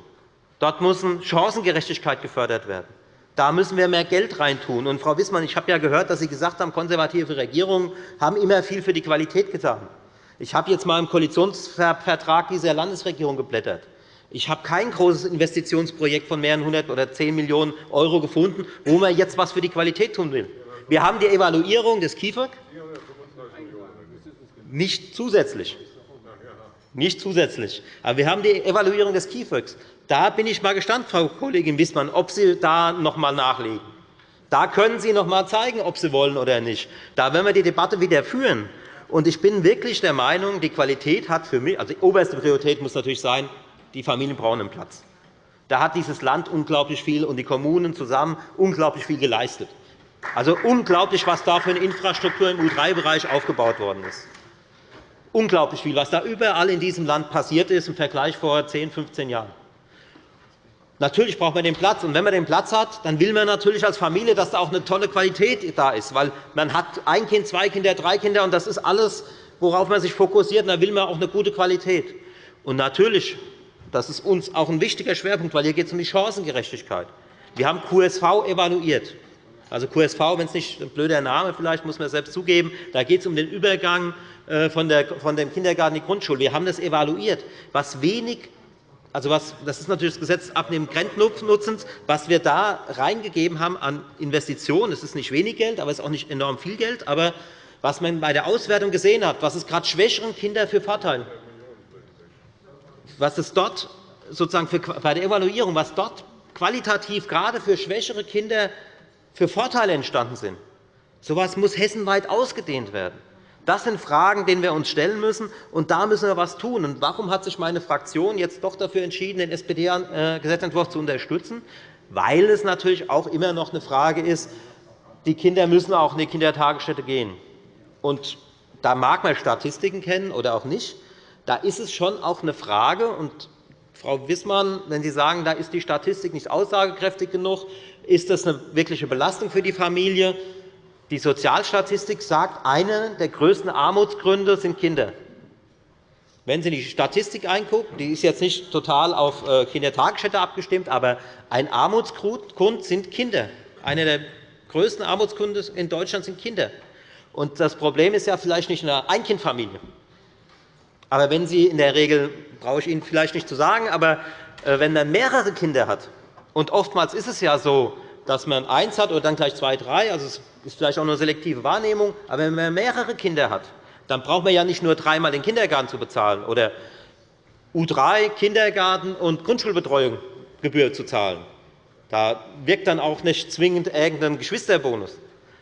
Dort muss Chancengerechtigkeit gefördert werden. Da müssen wir mehr Geld reintun. Und, Frau Wissmann, ich habe ja gehört, dass Sie gesagt haben, konservative Regierungen haben immer viel für die Qualität getan. Ich habe jetzt einmal im Koalitionsvertrag dieser Landesregierung geblättert. Ich habe kein großes Investitionsprojekt von mehreren hundert oder 10 Millionen € gefunden, wo man jetzt etwas für die Qualität tun will. Wir haben die Evaluierung des KIföG nicht zusätzlich. Nicht zusätzlich. Aber wir haben die Evaluierung des KIföGs. Da bin ich mal gespannt, Frau Kollegin Wissmann, ob Sie da noch einmal nachlegen. Da können Sie noch einmal zeigen, ob Sie wollen oder nicht. Da werden wir die Debatte wieder führen. Ich bin wirklich der Meinung, die Qualität hat für mich, also die oberste Priorität muss natürlich sein, die Familien brauchen einen Platz. Da hat dieses Land unglaublich viel und die Kommunen zusammen unglaublich viel geleistet. Also unglaublich, was da für eine Infrastruktur im U3-Bereich aufgebaut worden ist. Unglaublich viel, was da überall in diesem Land passiert ist im Vergleich vor 10, 15 Jahren. Natürlich braucht man den Platz. Und wenn man den Platz hat, dann will man natürlich als Familie, dass da auch eine tolle Qualität da ist. Weil man hat ein Kind, zwei Kinder, drei Kinder, und das ist alles, worauf man sich fokussiert. Und da will man auch eine gute Qualität. Und natürlich das ist uns auch ein wichtiger Schwerpunkt, weil hier geht es um die Chancengerechtigkeit. Wir haben QSV evaluiert. Also QSV, wenn es nicht ein blöder Name vielleicht, muss man selbst zugeben, da geht es um den Übergang äh, von dem Kindergarten in die Grundschule. Wir haben das evaluiert. Was wenig also was, das ist natürlich das Gesetz abnehmen Grenznutzens, was wir da reingegeben haben an Investitionen. Es ist nicht wenig Geld, aber es ist auch nicht enorm viel Geld. Aber was man bei der Auswertung gesehen hat, was es gerade schwächeren Kindern für Vorteile was es dort sozusagen für, bei der Evaluierung, was dort qualitativ gerade für schwächere Kinder für Vorteile entstanden sind. So etwas muss hessenweit ausgedehnt werden. Das sind Fragen, denen wir uns stellen müssen, und da müssen wir etwas tun. Und warum hat sich meine Fraktion jetzt doch dafür entschieden, den SPD-Gesetzentwurf zu unterstützen? Weil es natürlich auch immer noch eine Frage ist, die Kinder müssen auch in die Kindertagesstätte gehen. Und da mag man Statistiken kennen oder auch nicht. Da ist es schon auch eine Frage, und Frau Wissmann, wenn Sie sagen, da ist die Statistik nicht aussagekräftig genug, ist das eine wirkliche Belastung für die Familie? Die Sozialstatistik sagt, einer der größten Armutsgründe sind Kinder. Wenn Sie die Statistik angucken, die ist jetzt nicht total auf äh, Kindertagesstätte abgestimmt, aber ein Armutsgrund sind Kinder. Einer der größten Armutsgründe in Deutschland sind Kinder. Und das Problem ist ja vielleicht nicht eine Einkindfamilie. Aber wenn Sie in der Regel, brauche ich Ihnen vielleicht nicht zu sagen, aber äh, wenn man mehrere Kinder hat, und oftmals ist es ja so, dass man eins hat oder dann gleich zwei, drei, also es ist vielleicht auch nur selektive Wahrnehmung, aber wenn man mehrere Kinder hat, dann braucht man ja nicht nur dreimal den Kindergarten zu bezahlen oder U3, Kindergarten und Grundschulbetreuung Gebühr zu zahlen. Da wirkt dann auch nicht zwingend irgendein Geschwisterbonus,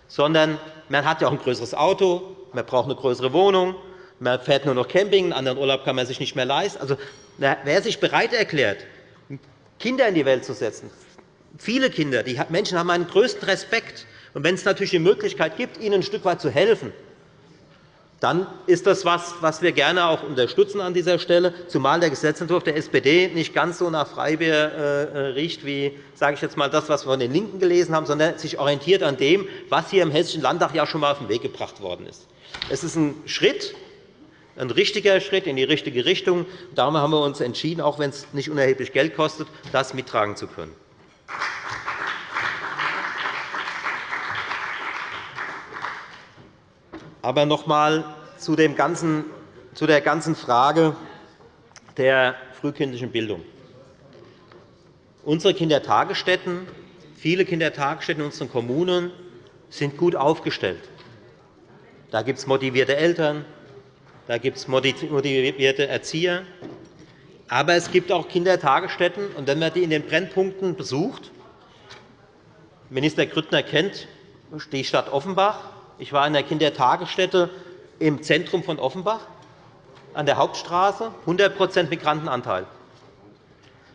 sondern man hat ja auch ein größeres Auto, Man braucht eine größere Wohnung, man fährt nur noch Camping, einen anderen Urlaub kann man sich nicht mehr leisten. Also, wer sich bereit erklärt, Kinder in die Welt zu setzen, viele Kinder, die Menschen haben meinen größten Respekt. Und wenn es natürlich die Möglichkeit gibt, ihnen ein Stück weit zu helfen, dann ist das etwas, was wir gerne auch unterstützen an dieser Stelle, zumal der Gesetzentwurf der SPD nicht ganz so nach Freibier äh, riecht wie sage ich jetzt mal, das, was wir von den LINKEN gelesen haben, sondern sich orientiert an dem, was hier im Hessischen Landtag ja schon einmal auf den Weg gebracht worden ist. Es ist ein Schritt, ein richtiger Schritt in die richtige Richtung. Darum haben wir uns entschieden, auch wenn es nicht unerheblich Geld kostet, das mittragen zu können. Aber noch einmal zu, zu der ganzen Frage der frühkindlichen Bildung. Unsere Kindertagesstätten, viele Kindertagesstätten in unseren Kommunen sind gut aufgestellt. Da gibt es motivierte Eltern, da gibt es motivierte Erzieher. Aber es gibt auch Kindertagesstätten, und wenn man die in den Brennpunkten besucht, Minister Grüttner kennt die Stadt Offenbach. Ich war in der Kindertagesstätte im Zentrum von Offenbach an der Hauptstraße, 100% Migrantenanteil.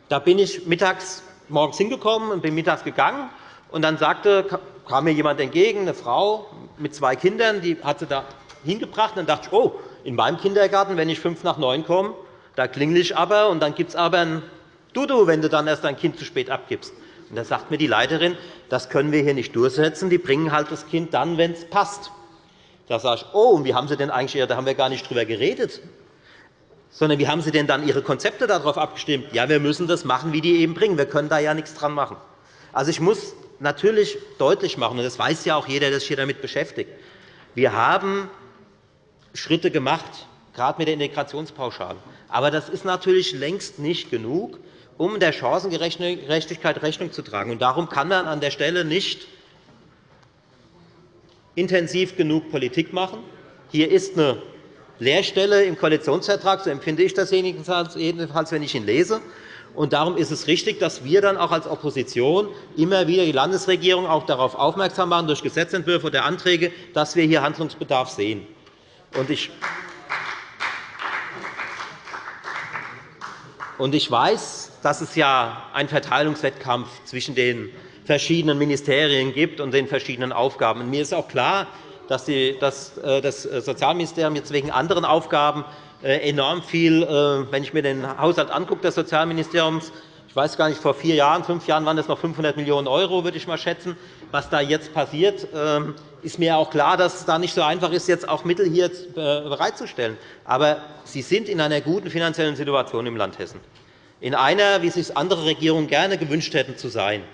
Da bin ich mittags morgens hingekommen und bin mittags gegangen. Und dann sagte, kam mir jemand entgegen, eine Frau mit zwei Kindern, die hat sie da hingebracht. Dann dachte ich, oh, in meinem Kindergarten, wenn ich fünf nach neun komme, da klingel ich aber, und dann gibt es aber ein Dudu, wenn du dann erst dein Kind zu spät abgibst. Und da sagt mir die Leiterin, das können wir hier nicht durchsetzen. Die bringen halt das Kind dann, wenn es passt. Da sage ich, oh, und wie haben Sie denn eigentlich, da haben wir gar nicht drüber geredet, sondern wie haben Sie denn dann Ihre Konzepte darauf abgestimmt? Ja, wir müssen das machen, wie die eben bringen. Wir können da ja nichts dran machen. Also, ich muss natürlich deutlich machen, und das weiß ja auch jeder, der sich hier damit beschäftigt, wir haben Schritte gemacht, gerade mit der Integrationspauschale. Aber das ist natürlich längst nicht genug, um der Chancengerechtigkeit Rechnung zu tragen. darum kann man an der Stelle nicht intensiv genug Politik machen. Hier ist eine Leerstelle im Koalitionsvertrag, so empfinde ich das jedenfalls, wenn ich ihn lese. Und darum ist es richtig, dass wir dann auch als Opposition immer wieder die Landesregierung auch darauf aufmerksam machen, durch Gesetzentwürfe oder Anträge, dass wir hier Handlungsbedarf sehen. Ich ich weiß, dass es ja einen Verteilungswettkampf zwischen den verschiedenen Ministerien gibt und den verschiedenen Aufgaben. Mir ist auch klar, dass äh, das Sozialministerium jetzt wegen anderen Aufgaben äh, enorm viel, äh, wenn ich mir den Haushalt des Sozialministeriums ich weiß gar nicht, vor vier Jahren, fünf Jahren waren es noch 500 Millionen €, würde ich mal schätzen. Was da jetzt passiert, ähm, ist mir auch klar, dass es da nicht so einfach ist, jetzt auch Mittel hier bereitzustellen. Aber Sie sind in einer guten finanziellen Situation im Land Hessen. In einer, wie sich andere Regierungen gerne gewünscht hätten, zu sein.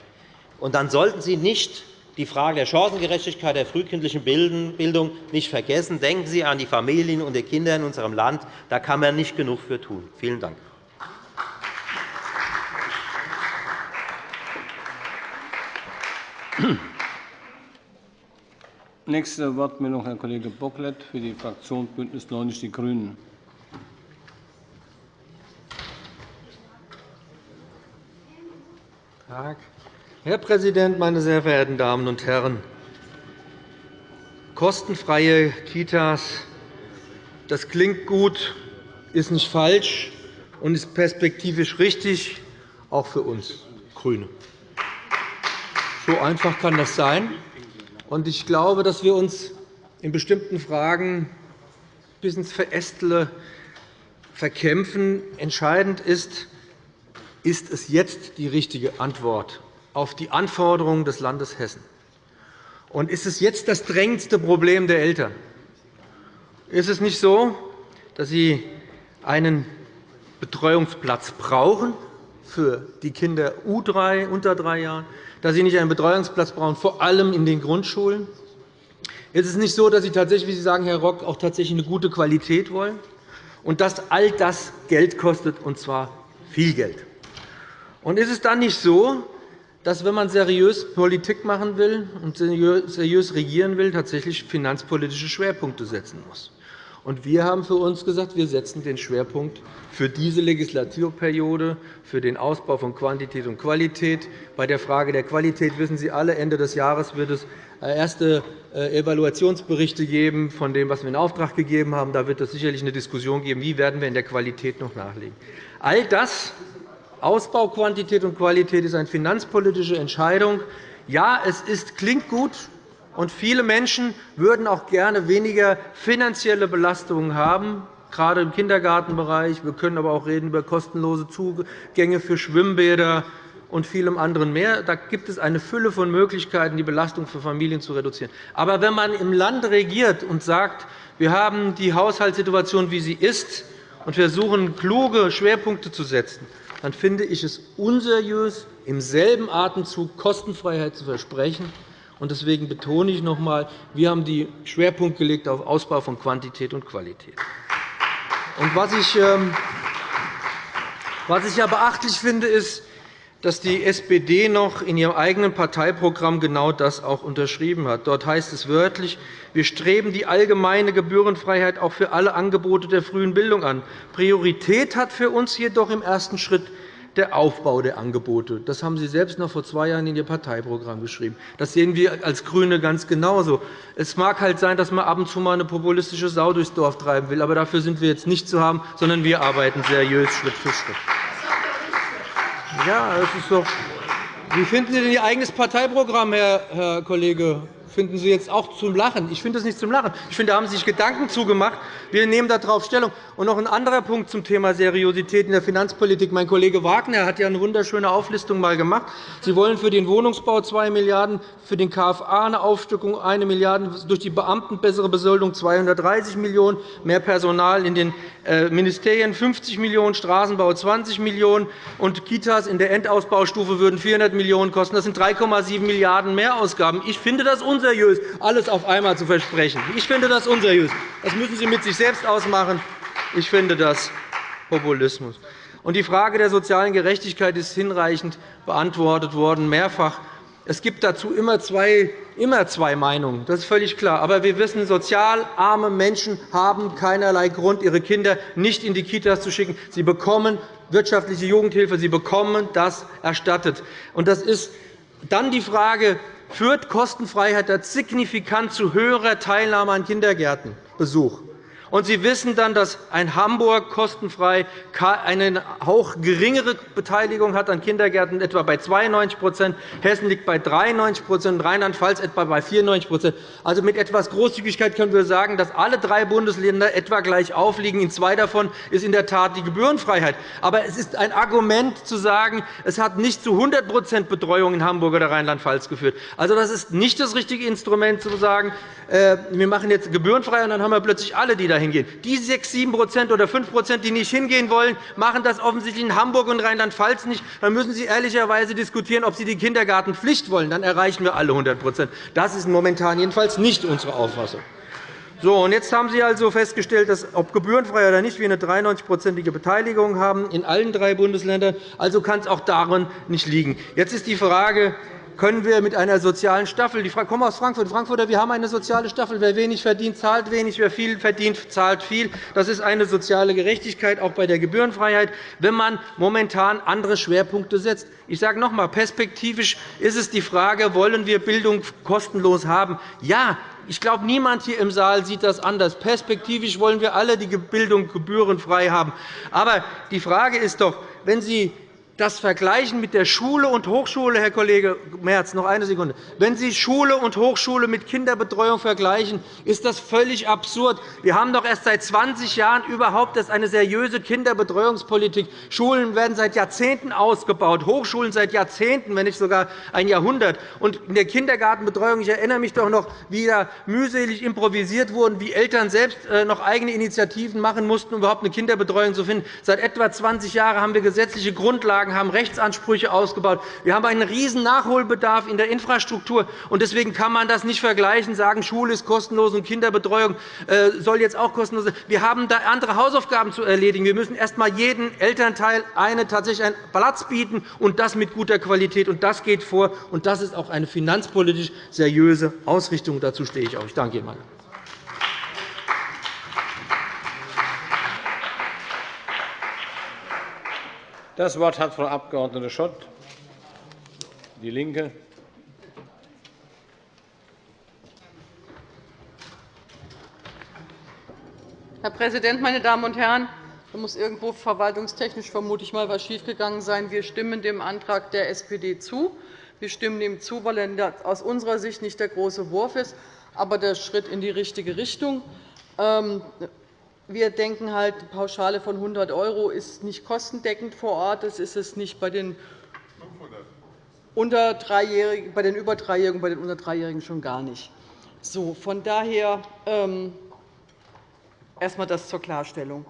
Und dann sollten Sie nicht die Frage der Chancengerechtigkeit der frühkindlichen Bildung nicht vergessen. Denken Sie an die Familien und die Kinder in unserem Land. Da kann man nicht genug für tun. Vielen Dank. (clears throat) Nächste Wortmeldung, Herr Kollege Bocklet für die Fraktion BÜNDNIS 90 die GRÜNEN. Herr Präsident, meine sehr verehrten Damen und Herren! Kostenfreie Kitas, das klingt gut, ist nicht falsch und ist perspektivisch richtig, auch für uns GRÜNE. So einfach kann das sein. Ich glaube, dass wir uns in bestimmten Fragen bis ins Verästle verkämpfen. Entscheidend ist, ist es jetzt die richtige Antwort auf die Anforderungen des Landes Hessen? Und ist es jetzt das drängendste Problem der Eltern? Ist es nicht so, dass sie einen Betreuungsplatz brauchen für die Kinder U3 unter drei Jahren, dass sie nicht einen Betreuungsplatz brauchen, vor allem in den Grundschulen? Ist es nicht so, dass Sie tatsächlich, wie Sie sagen, Herr Rock, auch tatsächlich eine gute Qualität wollen und dass all das Geld kostet, und zwar viel Geld? Und ist es dann nicht so, dass, wenn man seriös Politik machen will und seriös regieren will, tatsächlich finanzpolitische Schwerpunkte setzen muss. Wir haben für uns gesagt, wir setzen den Schwerpunkt für diese Legislaturperiode für den Ausbau von Quantität und Qualität. Bei der Frage der Qualität wissen Sie alle, Ende des Jahres wird es erste äh, Evaluationsberichte geben von dem, was wir in Auftrag gegeben haben. Da wird es sicherlich eine Diskussion geben, wie werden wir in der Qualität noch nachlegen. All das, Ausbauquantität und Qualität, ist eine finanzpolitische Entscheidung. Ja, es ist, klingt gut, und viele Menschen würden auch gerne weniger finanzielle Belastungen haben, gerade im Kindergartenbereich. Wir können aber auch reden über kostenlose Zugänge für Schwimmbäder und vielem anderen mehr. Da gibt es eine Fülle von Möglichkeiten, die Belastung für Familien zu reduzieren. Aber wenn man im Land regiert und sagt, wir haben die Haushaltssituation, wie sie ist, und versuchen, kluge Schwerpunkte zu setzen, dann finde ich es unseriös, im selben Atemzug Kostenfreiheit zu versprechen. Deswegen betone ich noch einmal, wir haben den Schwerpunkt gelegt auf Ausbau von Quantität und Qualität. Was ich, ähm, was ich ja beachtlich finde, ist, dass die SPD noch in ihrem eigenen Parteiprogramm genau das auch unterschrieben hat. Dort heißt es wörtlich, wir streben die allgemeine Gebührenfreiheit auch für alle Angebote der frühen Bildung an. Priorität hat für uns jedoch im ersten Schritt der Aufbau der Angebote. Das haben Sie selbst noch vor zwei Jahren in Ihr Parteiprogramm geschrieben. Das sehen wir als GRÜNE ganz genauso. Es mag halt sein, dass man ab und zu mal eine populistische Sau durchs Dorf treiben will, aber dafür sind wir jetzt nicht zu haben, sondern wir arbeiten seriös Schritt für Schritt. Ja, das ist doch wie finden Sie denn Ihr eigenes Parteiprogramm, Herr Kollege finden Sie jetzt auch zum Lachen. Ich finde das nicht zum Lachen. Ich finde, da haben Sie sich Gedanken zugemacht. Wir nehmen darauf Stellung. Und noch ein anderer Punkt zum Thema Seriosität in der Finanzpolitik. Mein Kollege Wagner hat ja eine wunderschöne Auflistung mal gemacht. Sie wollen für den Wohnungsbau 2 Milliarden €, für den KFA eine Aufstückung 1 Milliarde €, durch die Beamten bessere Besoldung 230 Millionen €, mehr Personal in den äh, Ministerien 50 Millionen €, Straßenbau 20 Millionen € und Kitas in der Endausbaustufe würden 400 Millionen € kosten. Das sind 3,7 Milliarden € Mehrausgaben. Ich finde das unseriös, alles auf einmal zu versprechen. Ich finde das unseriös. Das müssen Sie mit sich selbst ausmachen. Ich finde das Populismus. Die Frage der sozialen Gerechtigkeit ist hinreichend beantwortet worden, mehrfach. Es gibt dazu immer zwei, immer zwei Meinungen. Das ist völlig klar. Aber wir wissen, sozial arme Menschen haben keinerlei Grund, ihre Kinder nicht in die Kitas zu schicken. Sie bekommen wirtschaftliche Jugendhilfe. Sie bekommen das erstattet. Und das ist dann die Frage, führt Kostenfreiheit signifikant zu höherer Teilnahme an Kindergärtenbesuch? Und Sie wissen dann, dass ein Hamburg kostenfrei eine auch geringere Beteiligung hat an Kindergärten, etwa bei 92% Hessen liegt bei 93% Rheinland-Pfalz etwa bei 94% Also mit etwas Großzügigkeit können wir sagen, dass alle drei Bundesländer etwa gleich aufliegen. In zwei davon ist in der Tat die Gebührenfreiheit. Aber es ist ein Argument zu sagen, es hat nicht zu 100% Betreuung in Hamburg oder Rheinland-Pfalz geführt. Also, das ist nicht das richtige Instrument, zu sagen, äh, wir machen jetzt gebührenfrei, und dann haben wir plötzlich alle, die da hingehen. Die 6, 7% oder 5% die nicht hingehen wollen, machen das offensichtlich in Hamburg und Rheinland-Pfalz nicht. Dann müssen Sie ehrlicherweise diskutieren, ob Sie die Kindergartenpflicht wollen. Dann erreichen wir alle 100% Das ist momentan jedenfalls nicht unsere Auffassung. So, und jetzt haben Sie also festgestellt, dass ob gebührenfrei oder nicht, wir eine 93-prozentige Beteiligung haben in allen drei Bundesländern. Also kann es auch daran nicht liegen. Jetzt ist die Frage, können wir mit einer sozialen Staffel – ich komme aus Frankfurt, Frankfurter, wir haben eine soziale Staffel. Wer wenig verdient, zahlt wenig. Wer viel verdient, zahlt viel. Das ist eine soziale Gerechtigkeit, auch bei der Gebührenfreiheit, wenn man momentan andere Schwerpunkte setzt. Ich sage noch einmal, perspektivisch ist es die Frage, wollen wir Bildung kostenlos haben? Ja, ich glaube, niemand hier im Saal sieht das anders. Perspektivisch wollen wir alle die Bildung gebührenfrei haben. Aber die Frage ist doch, wenn Sie das Vergleichen mit der Schule und Hochschule, Herr Kollege Merz, noch eine Sekunde. Wenn Sie Schule und Hochschule mit Kinderbetreuung vergleichen, ist das völlig absurd. Wir haben doch erst seit 20 Jahren überhaupt eine seriöse Kinderbetreuungspolitik. Schulen werden seit Jahrzehnten ausgebaut, Hochschulen seit Jahrzehnten, wenn nicht sogar ein Jahrhundert. Und in der Kindergartenbetreuung, ich erinnere mich doch noch, wie da mühselig improvisiert wurde, wie Eltern selbst äh, noch eigene Initiativen machen mussten, um überhaupt eine Kinderbetreuung zu finden. Seit etwa 20 Jahren haben wir gesetzliche Grundlagen Grundlagen, haben Rechtsansprüche ausgebaut. Wir haben einen riesen Nachholbedarf in der Infrastruktur. Deswegen kann man das nicht vergleichen, sagen, Schule ist kostenlos und Kinderbetreuung äh, soll jetzt auch kostenlos sein. Wir haben da andere Hausaufgaben zu erledigen. Wir müssen erst einmal jedem Elternteil eine, tatsächlich einen Platz bieten, und das mit guter Qualität. Das geht vor. Und das ist auch eine finanzpolitisch seriöse Ausrichtung. Dazu stehe ich auch. Ich danke Ihnen. Das Wort hat Frau Abg. Schott, DIE LINKE. Herr Präsident, meine Damen und Herren! Da muss irgendwo verwaltungstechnisch vermute mal etwas schiefgegangen sein. Wir stimmen dem Antrag der SPD zu. Wir stimmen dem zu, weil er aus unserer Sicht nicht der große Wurf ist, aber der Schritt in die richtige Richtung. Ähm, wir denken, halt, die Pauschale von 100 € ist nicht kostendeckend vor Ort. Das ist es nicht bei den unter Dreijährigen, bei den über Dreijährigen, bei den unter Dreijährigen schon gar nicht. So, von daher ähm, erst einmal das zur Klarstellung.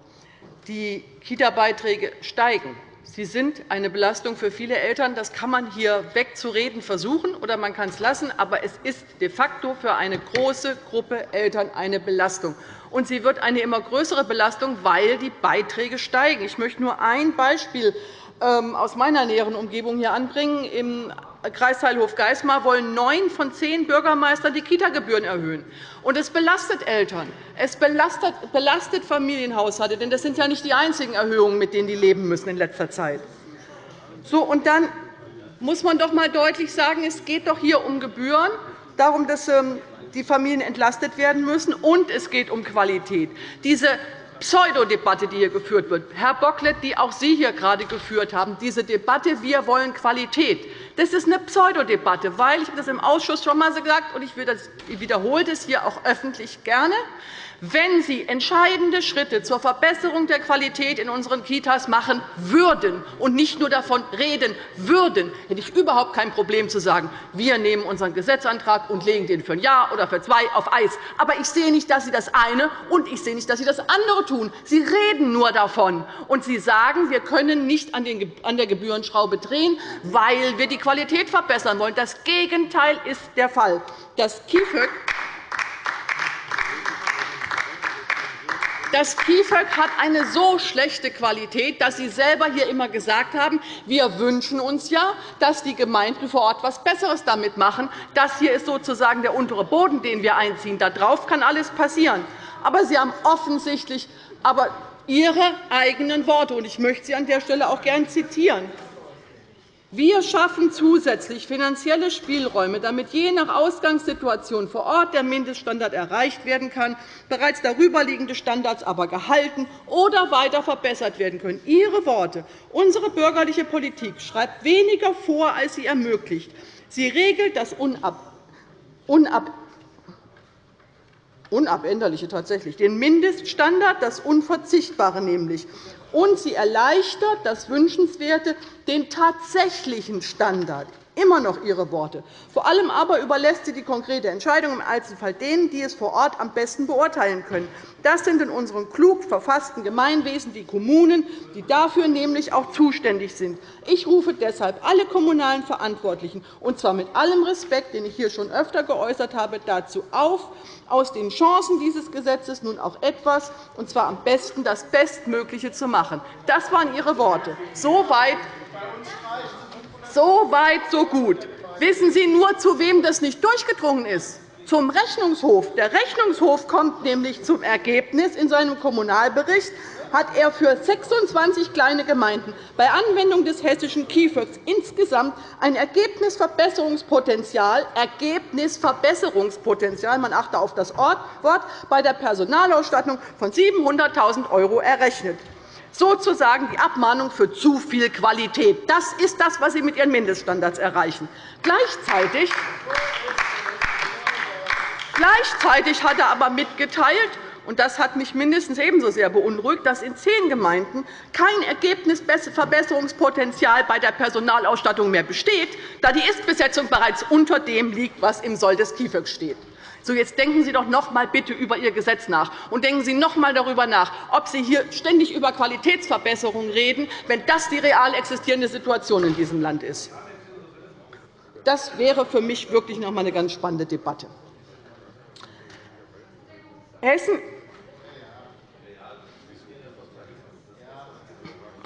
Die Kita-Beiträge steigen. Sie sind eine Belastung für viele Eltern. Das kann man hier wegzureden versuchen, oder man kann es lassen. Aber es ist de facto für eine große Gruppe Eltern eine Belastung. Und sie wird eine immer größere Belastung, weil die Beiträge steigen. Ich möchte nur ein Beispiel ähm, aus meiner näheren Umgebung hier anbringen. Im Kreisteil Hofgeismar wollen neun von zehn Bürgermeistern die Kitagebühren erhöhen. Und es belastet Eltern, es belastet Familienhaushalte, denn das sind ja nicht die einzigen Erhöhungen, mit denen die leben müssen in letzter Zeit. So, und dann muss man doch einmal deutlich sagen, es geht doch hier um Gebühren, darum, dass ähm, die Familien entlastet werden müssen, und es geht um Qualität. Diese Pseudodebatte, die hier geführt wird. Herr Bocklet, die auch Sie hier gerade geführt haben, diese Debatte, wir wollen Qualität, das ist eine Pseudodebatte, weil ich das im Ausschuss schon einmal gesagt und ich wiederhole das hier auch öffentlich gerne. Wenn Sie entscheidende Schritte zur Verbesserung der Qualität in unseren Kitas machen würden und nicht nur davon reden würden, hätte ich überhaupt kein Problem zu sagen, wir nehmen unseren Gesetzantrag und legen den für ein Jahr oder für zwei auf Eis. Aber ich sehe nicht, dass Sie das eine und ich sehe nicht, dass Sie das andere tun. Sie reden nur davon, und Sie sagen, wir können nicht an der Gebührenschraube drehen, weil wir die Qualität verbessern wollen. Das Gegenteil ist der Fall. Das KIföG Das KIföG hat eine so schlechte Qualität, dass Sie selber hier immer gesagt haben, wir wünschen uns ja, dass die Gemeinden vor Ort etwas Besseres damit machen. Das hier ist sozusagen der untere Boden, den wir einziehen. Darauf kann alles passieren. Aber Sie haben offensichtlich aber Ihre eigenen Worte. Ich möchte Sie an der Stelle auch gern zitieren. Wir schaffen zusätzlich finanzielle Spielräume, damit je nach Ausgangssituation vor Ort der Mindeststandard erreicht werden kann, bereits darüberliegende Standards aber gehalten oder weiter verbessert werden können. Ihre Worte. Unsere bürgerliche Politik schreibt weniger vor, als sie ermöglicht. Sie regelt das Unab Unab Unabänderliche tatsächlich, den Mindeststandard, das Unverzichtbare nämlich und sie erleichtert das Wünschenswerte, den tatsächlichen Standard. Immer noch Ihre Worte. Vor allem aber überlässt sie die konkrete Entscheidung im Einzelfall denen, die es vor Ort am besten beurteilen können. Das sind in unseren klug verfassten Gemeinwesen die Kommunen, die dafür nämlich auch zuständig sind. Ich rufe deshalb alle kommunalen Verantwortlichen, und zwar mit allem Respekt, den ich hier schon öfter geäußert habe, dazu auf, aus den Chancen dieses Gesetzes nun auch etwas, und zwar am besten das Bestmögliche zu machen. Das waren Ihre Worte. Soweit so weit, so gut. Wissen Sie nur, zu wem das nicht durchgedrungen ist? Zum Rechnungshof. Der Rechnungshof kommt nämlich zum Ergebnis in seinem Kommunalbericht, hat er für 26 kleine Gemeinden bei Anwendung des hessischen KIföG insgesamt ein Ergebnisverbesserungspotenzial, Ergebnisverbesserungspotenzial man achte auf das Wort, bei der Personalausstattung von 700.000 € errechnet sozusagen die Abmahnung für zu viel Qualität. Das ist das, was Sie mit Ihren Mindeststandards erreichen. Gleichzeitig Gleichzeitig hat er aber mitgeteilt, und das hat mich mindestens ebenso sehr beunruhigt, dass in zehn Gemeinden kein Ergebnisverbesserungspotenzial bei der Personalausstattung mehr besteht, da die Istbesetzung bereits unter dem liegt, was im Soll des KIföG steht. So, jetzt denken Sie doch noch einmal bitte über Ihr Gesetz nach. Und denken Sie noch einmal darüber nach, ob Sie hier ständig über Qualitätsverbesserungen reden, wenn das die real existierende Situation in diesem Land ist. Das wäre für mich wirklich noch einmal eine ganz spannende Debatte. Hessen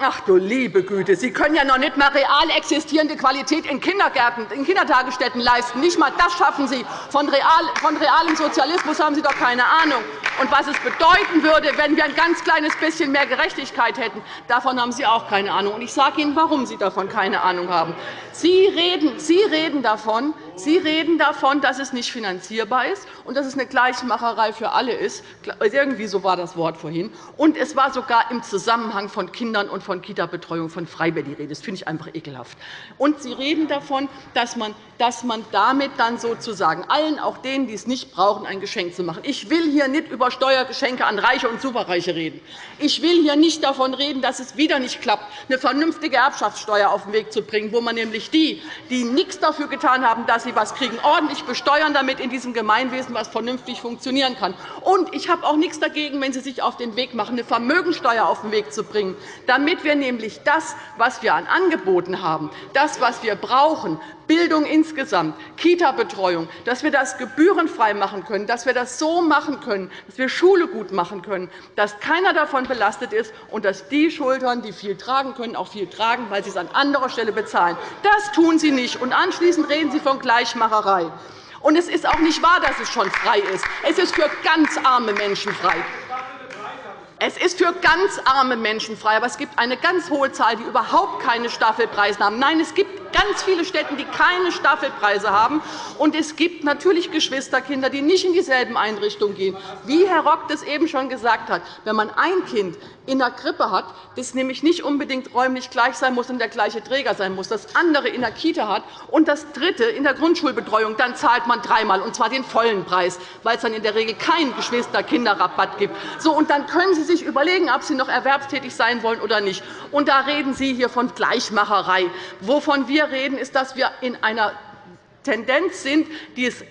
Ach du liebe Güte, Sie können ja noch nicht einmal real existierende Qualität in Kindergärten, in Kindertagesstätten leisten. Nicht einmal das schaffen Sie. Von, real, von realem Sozialismus haben Sie doch keine Ahnung. Und was es bedeuten würde, wenn wir ein ganz kleines bisschen mehr Gerechtigkeit hätten, davon haben Sie auch keine Ahnung. Und ich sage Ihnen, warum Sie davon keine Ahnung haben. Sie reden, Sie reden davon, Sie reden davon, dass es nicht finanzierbar ist und dass es eine Gleichmacherei für alle ist. Irgendwie so war das Wort vorhin. Und es war sogar im Zusammenhang von Kindern und von Kita-Betreuung von Freiberg die Rede. Das finde ich einfach ekelhaft. Und Sie reden davon, dass man, dass man damit dann sozusagen allen, auch denen, die es nicht brauchen, ein Geschenk zu machen. Ich will hier nicht über Steuergeschenke an Reiche und Superreiche reden. Ich will hier nicht davon reden, dass es wieder nicht klappt, eine vernünftige Erbschaftssteuer auf den Weg zu bringen, wo man nämlich die, die nichts dafür getan haben, dass sie sie etwas kriegen, ordentlich besteuern, damit in diesem Gemeinwesen etwas vernünftig funktionieren kann. Und ich habe auch nichts dagegen, wenn Sie sich auf den Weg machen, eine Vermögensteuer auf den Weg zu bringen, damit wir nämlich das, was wir an Angeboten haben, das, was wir brauchen, Bildung insgesamt, Kita-Betreuung, dass wir das gebührenfrei machen können, dass wir das so machen können, dass wir Schule gut machen können, dass keiner davon belastet ist und dass die Schultern, die viel tragen können, auch viel tragen, weil sie es an anderer Stelle bezahlen. Das tun Sie nicht. Und anschließend reden Sie von Gleichmacherei. Und es ist auch nicht wahr, dass es schon frei ist. Es ist für ganz arme Menschen frei. Es ist für ganz arme Menschen frei, aber es gibt eine ganz hohe Zahl, die überhaupt keine Staffelpreise haben. Nein, es gibt ganz viele Städte, die keine Staffelpreise haben. Und es gibt natürlich Geschwisterkinder, die nicht in dieselben Einrichtungen gehen. Wie Herr Rock das eben schon gesagt hat, wenn man ein Kind in der Krippe hat, das nämlich nicht unbedingt räumlich gleich sein muss und der gleiche Träger sein muss, das andere in der Kita hat und das dritte in der Grundschulbetreuung, dann zahlt man dreimal, und zwar den vollen Preis, weil es dann in der Regel keinen Geschwister-Kinderrabatt gibt. So, und dann können Sie sich überlegen, ob Sie noch erwerbstätig sein wollen oder nicht. Und da reden Sie hier von Gleichmacherei. Wovon wir reden, ist, dass wir in einer Tendenz sind, die es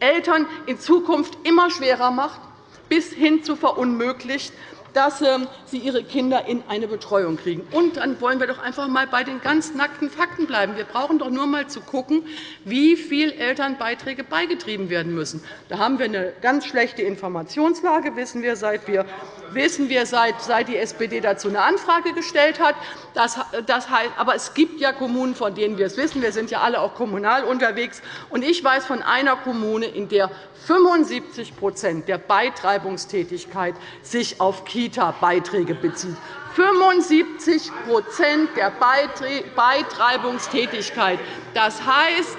Eltern in Zukunft immer schwerer macht, bis hin zu verunmöglicht, dass ähm, sie ihre Kinder in eine Betreuung kriegen. Und dann wollen wir doch einfach einmal bei den ganz nackten Fakten bleiben. Wir brauchen doch nur einmal zu schauen, wie viel Elternbeiträge beigetrieben werden müssen. Da haben wir eine ganz schlechte Informationslage, wissen wir, seit wir wissen wir, seit, die SPD dazu eine Anfrage gestellt hat. Das, heißt, aber es gibt ja Kommunen, von denen wir es wissen. Wir sind ja alle auch kommunal unterwegs. Und ich weiß von einer Kommune, in der 75% der Beitreibungstätigkeit sich auf Kita-Beiträge bezieht. 75% der Beitreibungstätigkeit. Das heißt,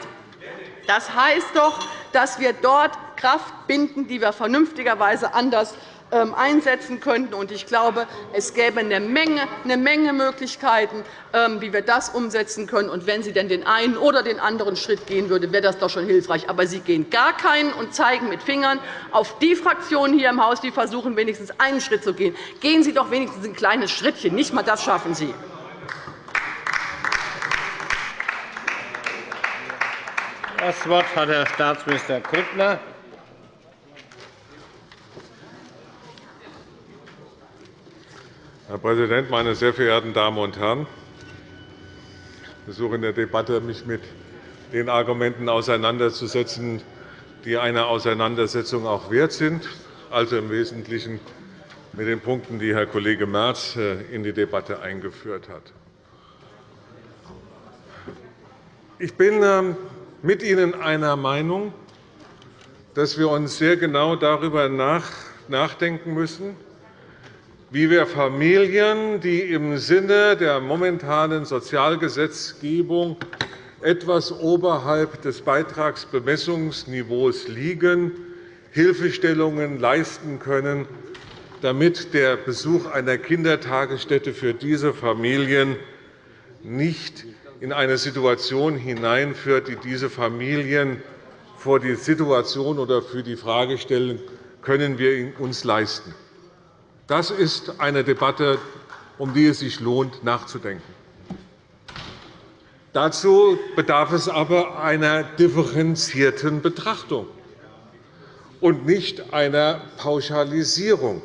das heißt doch, dass wir dort Kraft binden, die wir vernünftigerweise anders einsetzen könnten. Ich glaube, es gäbe eine Menge, eine Menge Möglichkeiten, ähm, wie wir das umsetzen können. Und wenn Sie denn den einen oder den anderen Schritt gehen würden, wäre das doch schon hilfreich. Aber Sie gehen gar keinen und zeigen mit Fingern auf die Fraktionen hier im Haus, die versuchen, wenigstens einen Schritt zu gehen. Gehen Sie doch wenigstens ein kleines Schrittchen. Nicht einmal das schaffen Sie. Das Wort hat Herr Staatsminister Grüttner. Herr Präsident, meine sehr verehrten Damen und Herren! Ich versuche in der Debatte, mich mit den Argumenten auseinanderzusetzen, die eine Auseinandersetzung auch wert sind, also im Wesentlichen mit den Punkten, die Herr Kollege Merz äh, in die Debatte eingeführt hat. Ich bin ähm, mit Ihnen einer Meinung, dass wir uns sehr genau darüber nachdenken müssen, wie wir Familien, die im Sinne der momentanen Sozialgesetzgebung etwas oberhalb des Beitragsbemessungsniveaus liegen, Hilfestellungen leisten können, damit der Besuch einer Kindertagesstätte für diese Familien nicht in eine Situation hineinführt, die diese Familien vor die Situation oder für die Frage stellen, können wir uns leisten. Das ist eine Debatte, um die es sich lohnt, nachzudenken. Dazu bedarf es aber einer differenzierten Betrachtung und nicht einer Pauschalisierung.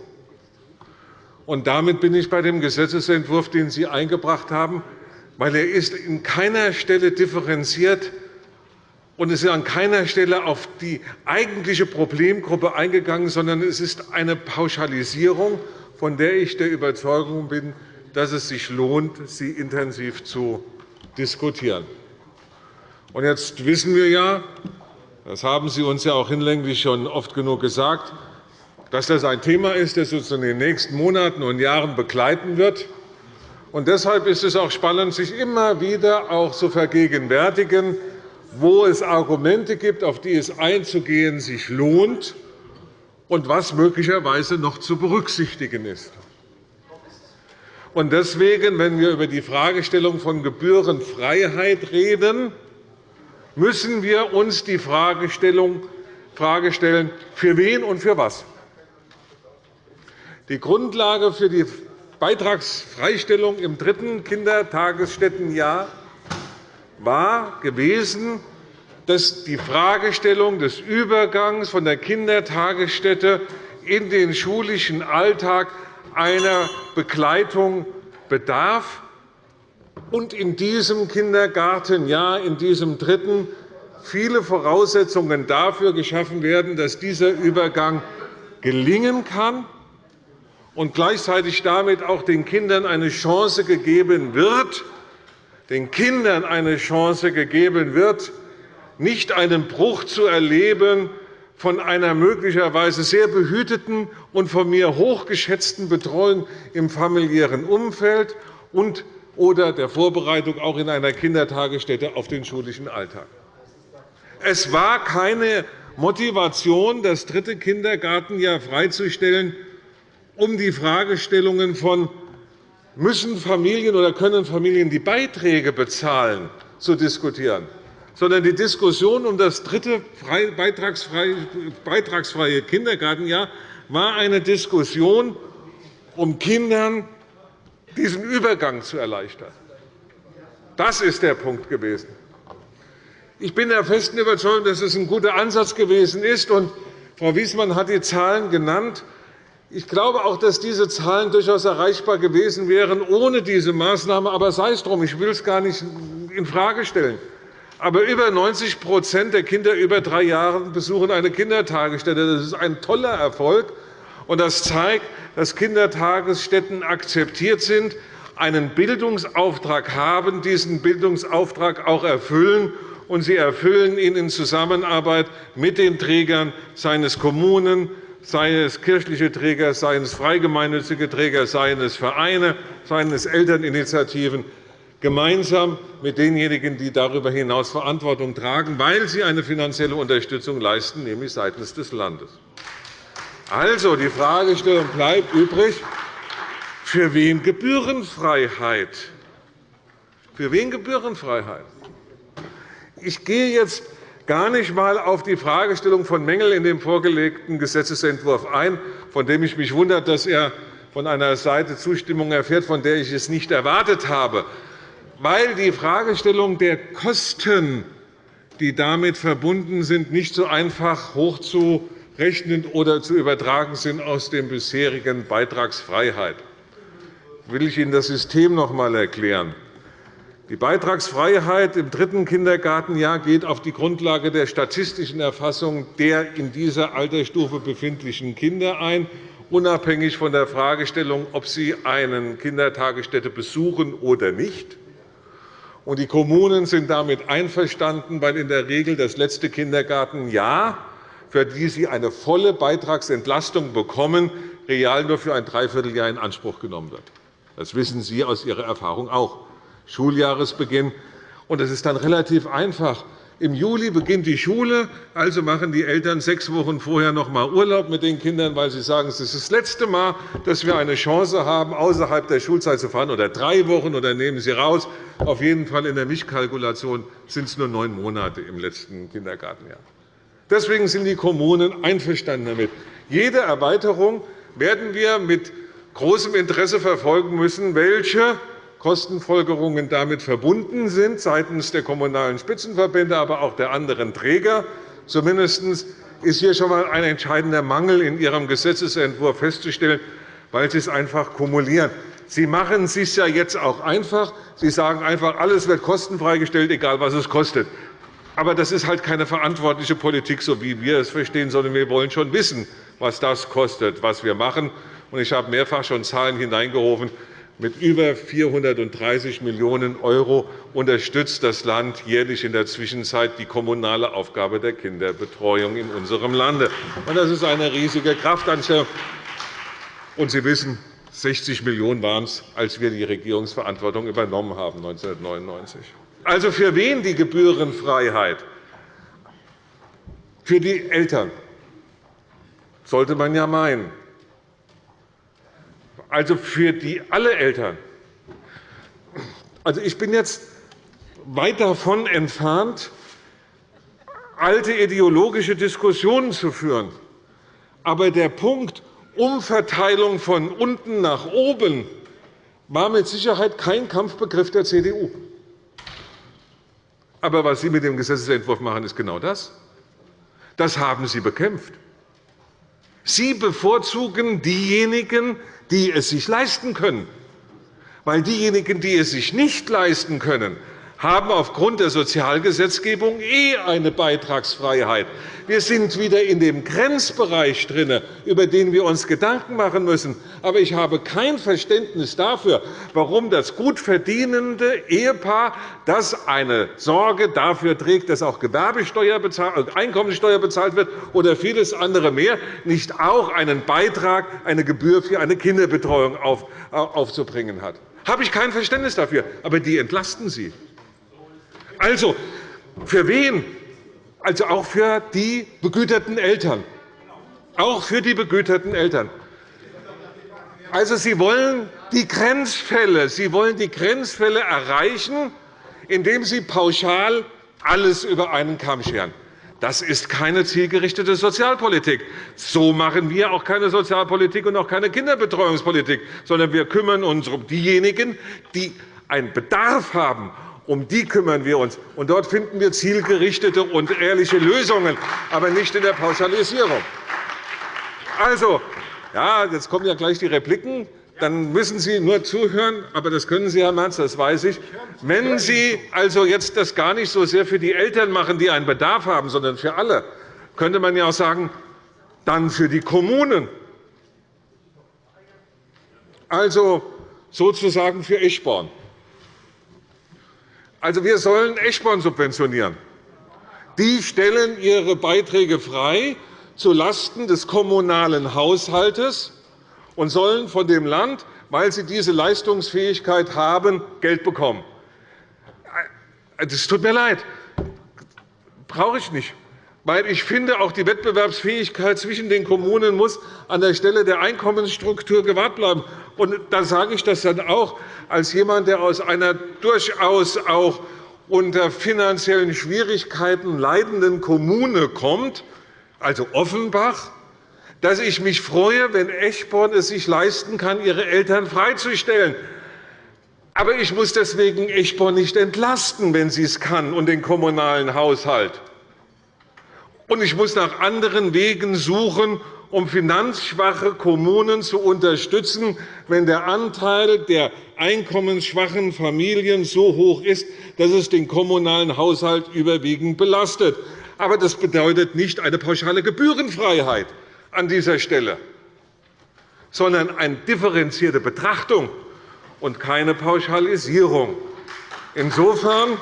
Und damit bin ich bei dem Gesetzentwurf, den Sie eingebracht haben, weil er ist in keiner Stelle differenziert und es ist an keiner Stelle auf die eigentliche Problemgruppe eingegangen, sondern es ist eine Pauschalisierung, von der ich der Überzeugung bin, dass es sich lohnt, sie intensiv zu diskutieren. Und jetzt wissen wir ja, das haben Sie uns ja auch hinlänglich schon oft genug gesagt, dass das ein Thema ist, das uns in den nächsten Monaten und Jahren begleiten wird. Und deshalb ist es auch spannend, sich immer wieder auch zu vergegenwärtigen, wo es Argumente gibt, auf die es einzugehen sich lohnt und was möglicherweise noch zu berücksichtigen ist. Deswegen, wenn wir über die Fragestellung von Gebührenfreiheit reden, müssen wir uns die Frage stellen, für wen und für was. Die Grundlage für die Beitragsfreistellung im dritten Kindertagesstättenjahr war gewesen, dass die Fragestellung des Übergangs von der Kindertagesstätte in den schulischen Alltag einer Begleitung bedarf. Und in diesem Kindergartenjahr, in diesem dritten, viele Voraussetzungen dafür geschaffen werden, dass dieser Übergang gelingen kann und gleichzeitig damit auch den Kindern eine Chance gegeben wird, den Kindern eine Chance gegeben wird, nicht einen Bruch zu erleben von einer möglicherweise sehr behüteten und von mir hochgeschätzten Betreuung im familiären Umfeld und oder der Vorbereitung auch in einer Kindertagesstätte auf den schulischen Alltag. Es war keine Motivation, das dritte Kindergartenjahr freizustellen, um die Fragestellungen von müssen Familien oder können Familien die Beiträge bezahlen zu diskutieren, sondern die Diskussion um das dritte beitragsfreie Kindergartenjahr war eine Diskussion, um Kindern diesen Übergang zu erleichtern. Das ist der Punkt gewesen. Ich bin der festen Überzeugung, dass es ein guter Ansatz gewesen ist. Frau Wiesmann hat die Zahlen genannt. Ich glaube auch, dass diese Zahlen durchaus erreichbar gewesen wären ohne diese Maßnahme. Aber sei es drum, ich will es gar nicht infrage stellen. Aber über 90% der Kinder über drei Jahren besuchen eine Kindertagesstätte. Das ist ein toller Erfolg. Und das zeigt, dass Kindertagesstätten akzeptiert sind, einen Bildungsauftrag haben, diesen Bildungsauftrag auch erfüllen. Und sie erfüllen ihn in Zusammenarbeit mit den Trägern, seien es Kommunen, seien es kirchliche Träger, seien es freigemeinnützige Träger, seien es Vereine, seien es Elterninitiativen gemeinsam mit denjenigen, die darüber hinaus Verantwortung tragen, weil sie eine finanzielle Unterstützung leisten, nämlich seitens des Landes. Also, die Fragestellung bleibt übrig, für wen Gebührenfreiheit? Für wen Gebührenfreiheit? Ich gehe jetzt gar nicht einmal auf die Fragestellung von Mängeln in dem vorgelegten Gesetzentwurf ein, von dem ich mich wundere, dass er von einer Seite Zustimmung erfährt, von der ich es nicht erwartet habe weil die Fragestellung der Kosten, die damit verbunden sind, nicht so einfach hochzurechnen oder zu übertragen sind aus der bisherigen Beitragsfreiheit. will ich Ihnen das System noch einmal erklären. Die Beitragsfreiheit im dritten Kindergartenjahr geht auf die Grundlage der statistischen Erfassung der in dieser Altersstufe befindlichen Kinder ein, unabhängig von der Fragestellung, ob sie eine Kindertagesstätte besuchen oder nicht. Die Kommunen sind damit einverstanden, weil in der Regel das letzte Kindergartenjahr, für die sie eine volle Beitragsentlastung bekommen, real nur für ein Dreivierteljahr in Anspruch genommen wird. Das wissen Sie aus Ihrer Erfahrung auch. Schuljahresbeginn. Und es ist dann relativ einfach, im Juli beginnt die Schule, also machen die Eltern sechs Wochen vorher noch einmal Urlaub mit den Kindern, weil sie sagen, es ist das letzte Mal, dass wir eine Chance haben, außerhalb der Schulzeit zu fahren, oder drei Wochen, oder nehmen Sie raus. Auf jeden Fall in der Mischkalkulation sind es nur neun Monate im letzten Kindergartenjahr. Deswegen sind die Kommunen einverstanden damit. Jede Erweiterung werden wir mit großem Interesse verfolgen müssen, welche Kostenfolgerungen damit verbunden sind, seitens der Kommunalen Spitzenverbände, aber auch der anderen Träger. Zumindest ist hier schon einmal ein entscheidender Mangel in Ihrem Gesetzentwurf festzustellen, weil Sie es einfach kumulieren. Sie machen es sich ja jetzt auch einfach. Sie sagen einfach, alles wird kostenfrei gestellt, egal was es kostet. Aber das ist halt keine verantwortliche Politik, so wie wir es verstehen, sondern wir wollen schon wissen, was das kostet, was wir machen. Ich habe mehrfach schon Zahlen hineingerufen. Mit über 430 Millionen € unterstützt das Land jährlich in der Zwischenzeit die kommunale Aufgabe der Kinderbetreuung in unserem Lande. Das ist eine riesige Kraftanstellung. Und Sie wissen, 60 Millionen € waren es, als wir die Regierungsverantwortung übernommen haben 1999. Also für wen die Gebührenfreiheit? Für die Eltern, sollte man ja meinen. Also für die alle Eltern. Also ich bin jetzt weit davon entfernt, alte ideologische Diskussionen zu führen. Aber der Punkt Umverteilung von unten nach oben war mit Sicherheit kein Kampfbegriff der CDU. Aber was Sie mit dem Gesetzentwurf machen, ist genau das. Das haben Sie bekämpft. Sie bevorzugen diejenigen, die es sich leisten können. Weil diejenigen, die es sich nicht leisten können, haben aufgrund der Sozialgesetzgebung eh eine Beitragsfreiheit. Wir sind wieder in dem Grenzbereich drin, über den wir uns Gedanken machen müssen. Aber ich habe kein Verständnis dafür, warum das gut verdienende Ehepaar, das eine Sorge dafür trägt, dass auch Gewerbesteuer bezahlt, Einkommensteuer bezahlt wird oder vieles andere mehr, nicht auch einen Beitrag, eine Gebühr für eine Kinderbetreuung aufzubringen hat. Habe ich kein Verständnis dafür. Aber die entlasten Sie. Also, für wen? Also auch für die begüterten Eltern. Auch für die begüterten Eltern. Also, Sie wollen die Grenzfälle, Sie wollen die Grenzfälle erreichen, indem Sie pauschal alles über einen Kamm scheren. Das ist keine zielgerichtete Sozialpolitik. So machen wir auch keine Sozialpolitik und auch keine Kinderbetreuungspolitik, sondern wir kümmern uns um diejenigen, die einen Bedarf haben um die kümmern wir uns. Und dort finden wir zielgerichtete und ehrliche Lösungen, aber nicht in der Pauschalisierung. Also, ja, jetzt kommen ja gleich die Repliken. Dann müssen Sie nur zuhören, aber das können Sie, Herr Merz, das weiß ich. Wenn Sie also jetzt das gar nicht so sehr für die Eltern machen, die einen Bedarf haben, sondern für alle, könnte man ja auch sagen, dann für die Kommunen. Also sozusagen für Eschborn. Also, wir sollen Eschborn subventionieren. Die stellen ihre Beiträge frei zulasten des kommunalen Haushalts und sollen von dem Land, weil sie diese Leistungsfähigkeit haben, Geld bekommen. Das tut mir leid. brauche ich nicht. Weil ich finde, auch die Wettbewerbsfähigkeit zwischen den Kommunen muss an der Stelle der Einkommensstruktur gewahrt bleiben. Und da sage ich das dann auch als jemand, der aus einer durchaus auch unter finanziellen Schwierigkeiten leidenden Kommune kommt, also Offenbach, dass ich mich freue, wenn Eschborn es sich leisten kann, ihre Eltern freizustellen. Aber ich muss deswegen Eschborn nicht entlasten, wenn sie es kann, und den kommunalen Haushalt. Und ich muss nach anderen Wegen suchen, um finanzschwache Kommunen zu unterstützen, wenn der Anteil der einkommensschwachen Familien so hoch ist, dass es den kommunalen Haushalt überwiegend belastet. Aber das bedeutet nicht eine pauschale Gebührenfreiheit an dieser Stelle, sondern eine differenzierte Betrachtung und keine Pauschalisierung. Insofern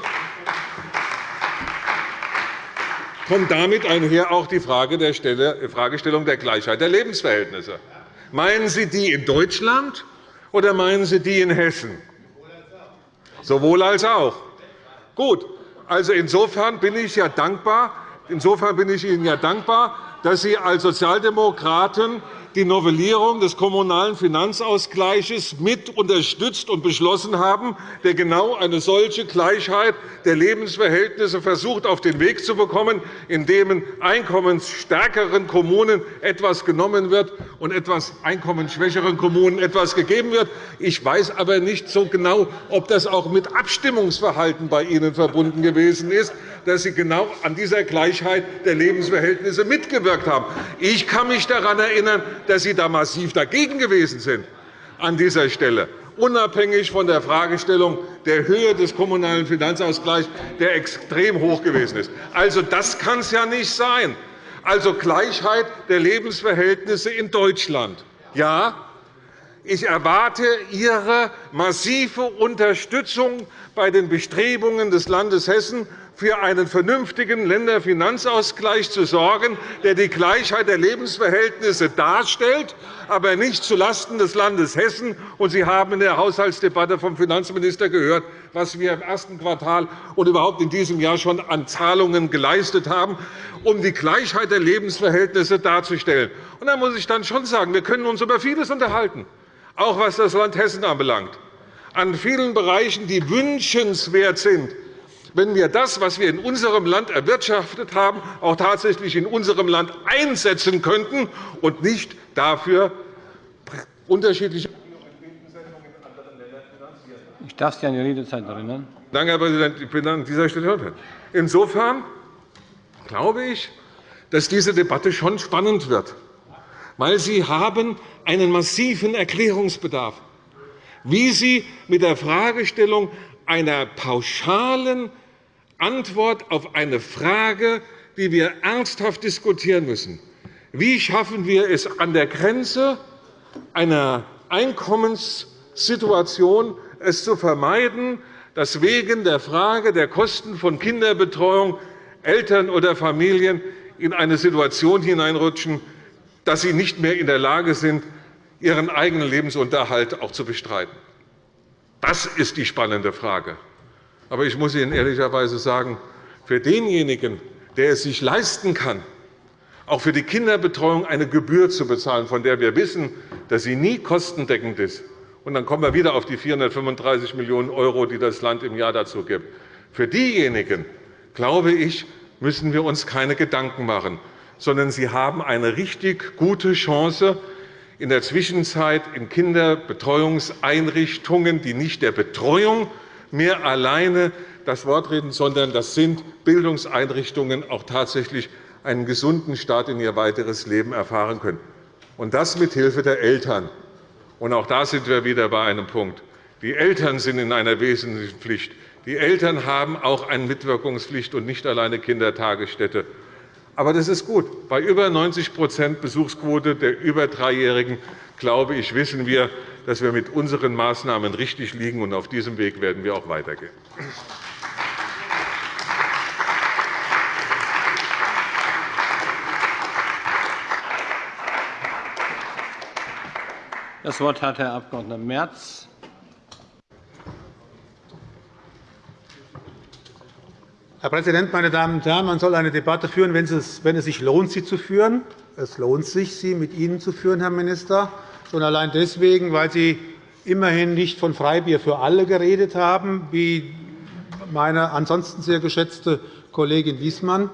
kommt damit einher auch die Fragestellung der Gleichheit der Lebensverhältnisse. Meinen Sie die in Deutschland oder meinen Sie die in Hessen? Sowohl als auch. Gut. Also insofern bin ich ja dankbar. Insofern bin ich Ihnen ja dankbar, dass Sie als Sozialdemokraten die Novellierung des Kommunalen Finanzausgleichs mit unterstützt und beschlossen haben, der genau eine solche Gleichheit der Lebensverhältnisse versucht auf den Weg zu bekommen, indem einkommensstärkeren Kommunen etwas genommen wird und etwas einkommensschwächeren Kommunen etwas gegeben wird. Ich weiß aber nicht so genau, ob das auch mit Abstimmungsverhalten bei Ihnen verbunden gewesen ist, dass Sie genau an dieser Gleichheit der Lebensverhältnisse mitgewirkt haben. Ich kann mich daran erinnern, dass Sie da massiv dagegen gewesen sind an dieser Stelle, unabhängig von der Fragestellung der Höhe des Kommunalen Finanzausgleichs, der extrem hoch gewesen ist. Also, das kann es ja nicht sein. Also Gleichheit der Lebensverhältnisse in Deutschland. Ja, ich erwarte Ihre massive Unterstützung bei den Bestrebungen des Landes Hessen, für einen vernünftigen Länderfinanzausgleich zu sorgen, der die Gleichheit der Lebensverhältnisse darstellt, aber nicht zulasten des Landes Hessen. Sie haben in der Haushaltsdebatte vom Finanzminister gehört, was wir im ersten Quartal und überhaupt in diesem Jahr schon an Zahlungen geleistet haben, um die Gleichheit der Lebensverhältnisse darzustellen. da muss ich dann schon sagen, wir können uns über vieles unterhalten, auch was das Land Hessen anbelangt. An vielen Bereichen, die wünschenswert sind, wenn wir das, was wir in unserem Land erwirtschaftet haben, auch tatsächlich in unserem Land einsetzen könnten und nicht dafür unterschiedliche Ich darf Sie an die Redezeit erinnern. Danke, Herr Präsident. Ich bin an dieser Stelle fertig. Insofern glaube ich, dass diese Debatte schon spannend wird, weil Sie haben einen massiven Erklärungsbedarf, wie Sie mit der Fragestellung einer pauschalen Antwort auf eine Frage, die wir ernsthaft diskutieren müssen. Wie schaffen wir es an der Grenze einer Einkommenssituation, es zu vermeiden, dass wegen der Frage der Kosten von Kinderbetreuung Eltern oder Familien in eine Situation hineinrutschen, dass sie nicht mehr in der Lage sind, ihren eigenen Lebensunterhalt auch zu bestreiten. Das ist die spannende Frage. Aber ich muss Ihnen ehrlicherweise sagen, für denjenigen, der es sich leisten kann, auch für die Kinderbetreuung eine Gebühr zu bezahlen, von der wir wissen, dass sie nie kostendeckend ist, und dann kommen wir wieder auf die 435 Millionen €, die das Land im Jahr dazu gibt. Für diejenigen, glaube ich, müssen wir uns keine Gedanken machen, sondern sie haben eine richtig gute Chance, in der Zwischenzeit in Kinderbetreuungseinrichtungen, die nicht der Betreuung mehr alleine das Wort reden, sondern das sind Bildungseinrichtungen, auch tatsächlich einen gesunden Start in ihr weiteres Leben erfahren können. Und das mithilfe der Eltern. Und auch da sind wir wieder bei einem Punkt. Die Eltern sind in einer wesentlichen Pflicht. Die Eltern haben auch eine Mitwirkungspflicht und nicht alleine Kindertagesstätte. Aber das ist gut. Bei über 90% Besuchsquote der über Dreijährigen glaube ich, wissen wir, dass wir mit unseren Maßnahmen richtig liegen. und Auf diesem Weg werden wir auch weitergehen. Das Wort hat Herr Abg. Merz. Herr Präsident, meine Damen und Herren! Man soll eine Debatte führen, wenn es sich lohnt, sie zu führen. Es lohnt sich, sie mit Ihnen zu führen, Herr Minister. Schon allein deswegen, weil Sie immerhin nicht von Freibier für alle geredet haben, wie meine ansonsten sehr geschätzte Kollegin Wiesmann.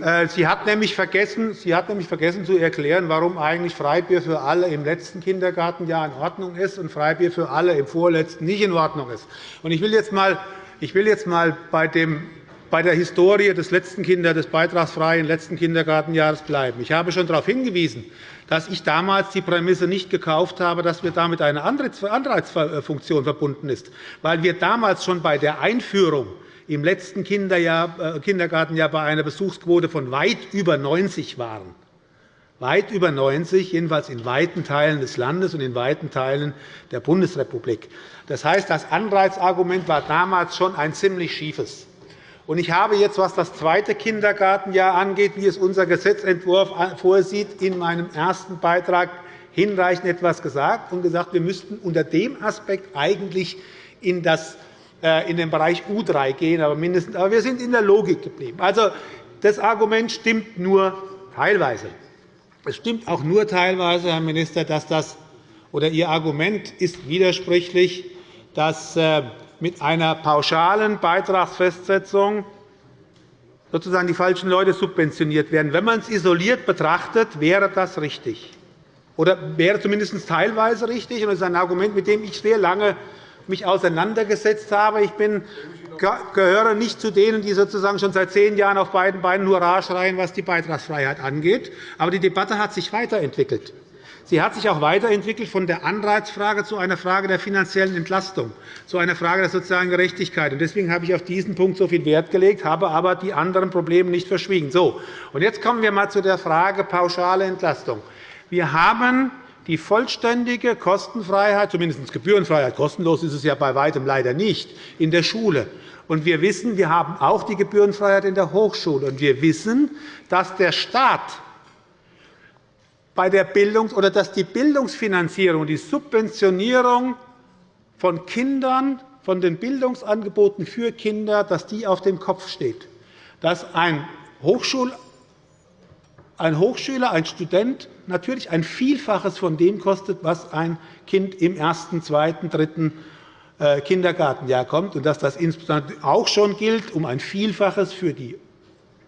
Äh, sie hat, nämlich vergessen, Sie hat nämlich vergessen zu erklären, warum eigentlich Freibier für alle im letzten Kindergartenjahr in Ordnung ist und Freibier für alle im vorletzten nicht in Ordnung ist. Ich will jetzt einmal bei dem bei der Historie des letzten Kinder, des beitragsfreien letzten Kindergartenjahres bleiben. Ich habe schon darauf hingewiesen, dass ich damals die Prämisse nicht gekauft habe, dass wir damit eine Anreizfunktion verbunden ist, weil wir damals schon bei der Einführung im letzten äh, Kindergartenjahr bei einer Besuchsquote von weit über 90 waren. Weit über 90, jedenfalls in weiten Teilen des Landes und in weiten Teilen der Bundesrepublik. Das heißt, das Anreizargument war damals schon ein ziemlich schiefes. Ich habe jetzt, was das zweite Kindergartenjahr angeht, wie es unser Gesetzentwurf vorsieht, in meinem ersten Beitrag hinreichend etwas gesagt und gesagt, wir müssten unter dem Aspekt eigentlich in, das, äh, in den Bereich U3 gehen, aber, mindestens, aber wir sind in der Logik geblieben. Also, das Argument stimmt nur teilweise. Es stimmt auch nur teilweise, Herr Minister, dass das oder Ihr Argument ist widersprüchlich, dass äh, mit einer pauschalen Beitragsfestsetzung sozusagen die falschen Leute subventioniert werden. Wenn man es isoliert betrachtet, wäre das richtig oder wäre zumindest teilweise richtig. Das ist ein Argument, mit dem ich sehr lange mich auseinandergesetzt habe. Ich bin, gehöre nicht zu denen, die sozusagen schon seit zehn Jahren auf beiden Beinen Hurra schreien, was die Beitragsfreiheit angeht. Aber die Debatte hat sich weiterentwickelt. Sie hat sich auch weiterentwickelt von der Anreizfrage zu einer Frage der finanziellen Entlastung, zu einer Frage der sozialen Gerechtigkeit. Deswegen habe ich auf diesen Punkt so viel Wert gelegt, habe aber die anderen Probleme nicht verschwiegen. So, und jetzt kommen wir einmal zu der Frage pauschale Entlastung. Wir haben die vollständige Kostenfreiheit, zumindest Gebührenfreiheit, kostenlos ist es ja bei weitem leider nicht, in der Schule. Und wir wissen, wir haben auch die Gebührenfreiheit in der Hochschule. Und wir wissen, dass der Staat bei der Bildungs oder dass die Bildungsfinanzierung, die Subventionierung von Kindern, von den Bildungsangeboten für Kinder, dass die auf dem Kopf steht. Dass ein, Hochschul ein Hochschüler, ein Student natürlich ein Vielfaches von dem kostet, was ein Kind im ersten, zweiten, dritten äh, Kindergartenjahr kommt, und dass das insbesondere auch schon gilt um ein Vielfaches für die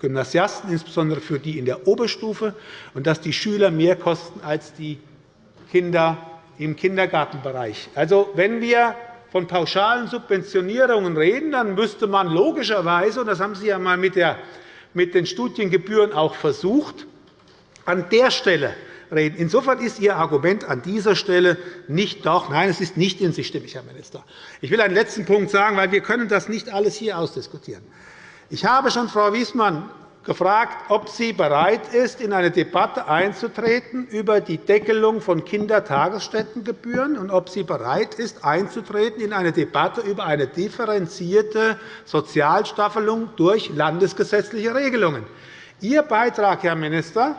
Gymnasiasten, insbesondere für die in der Oberstufe, und dass die Schüler mehr kosten als die Kinder im Kindergartenbereich. Also, wenn wir von pauschalen Subventionierungen reden, dann müsste man logischerweise, und das haben Sie ja einmal mit den Studiengebühren auch versucht, an der Stelle reden. Insofern ist Ihr Argument an dieser Stelle nicht doch. Nein, es ist nicht in sich stimmig, Herr Minister. Ich will einen letzten Punkt sagen, weil wir können das nicht alles hier ausdiskutieren. Ich habe schon Frau Wiesmann gefragt, ob sie bereit ist, in eine Debatte einzutreten über die Deckelung von Kindertagesstättengebühren und ob sie bereit ist, einzutreten in eine Debatte über eine differenzierte Sozialstaffelung durch landesgesetzliche Regelungen. Ihr Beitrag, Herr Minister,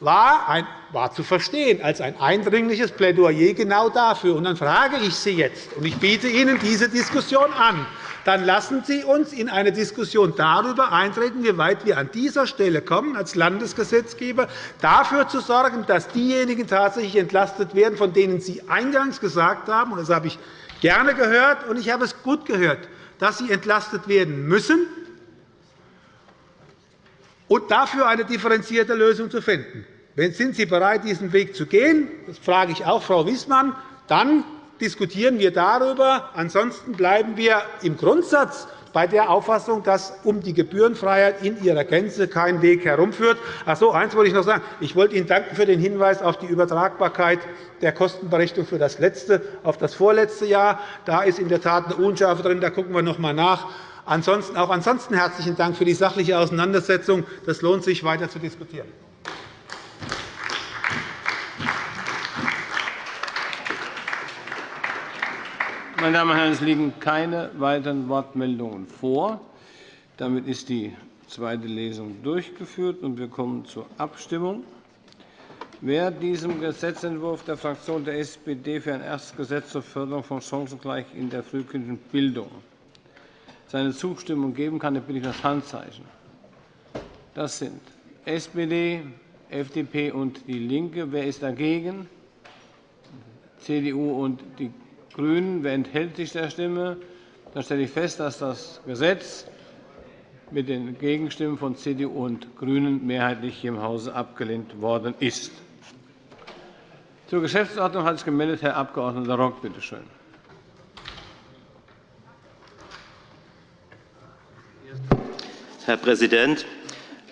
war, ein, war zu verstehen als ein eindringliches Plädoyer genau dafür. Und dann frage ich Sie jetzt, und ich biete Ihnen diese Diskussion an, dann lassen Sie uns in eine Diskussion darüber eintreten, wie weit wir an dieser Stelle kommen, als Landesgesetzgeber dafür zu sorgen, dass diejenigen tatsächlich entlastet werden, von denen Sie eingangs gesagt haben, und das habe ich gerne gehört, und ich habe es gut gehört, dass sie entlastet werden müssen, und dafür eine differenzierte Lösung zu finden. Sind Sie bereit, diesen Weg zu gehen? Das frage ich auch Frau Wiesmann. Dann diskutieren wir darüber. Ansonsten bleiben wir im Grundsatz bei der Auffassung, dass um die Gebührenfreiheit in ihrer Gänze kein Weg herumführt. Ach so, eines wollte ich noch sagen. Ich wollte Ihnen danken für den Hinweis auf die Übertragbarkeit der Kostenberechnung für das letzte auf das vorletzte Jahr. Da ist in der Tat eine Unschärfe drin. Da gucken wir noch einmal nach. Ansonsten, auch ansonsten herzlichen Dank für die sachliche Auseinandersetzung. Das lohnt sich, weiter zu diskutieren. Meine Damen und Herren, es liegen keine weiteren Wortmeldungen vor. Damit ist die zweite Lesung durchgeführt, und wir kommen zur Abstimmung. Wer diesem Gesetzentwurf der Fraktion der SPD für ein erstes Gesetz zur Förderung von Chancengleichheit in der frühkindlichen Bildung seine Zustimmung geben kann, bitte ich das Handzeichen. Das sind SPD, FDP und DIE LINKE. Wer ist dagegen? CDU und die GRÜNEN. Wer enthält sich der Stimme? Dann stelle ich fest, dass das Gesetz mit den Gegenstimmen von CDU und GRÜNEN mehrheitlich hier im Hause abgelehnt worden ist. Zur Geschäftsordnung hat sich gemeldet Herr Abg. Rock. Bitte schön. Herr Präsident!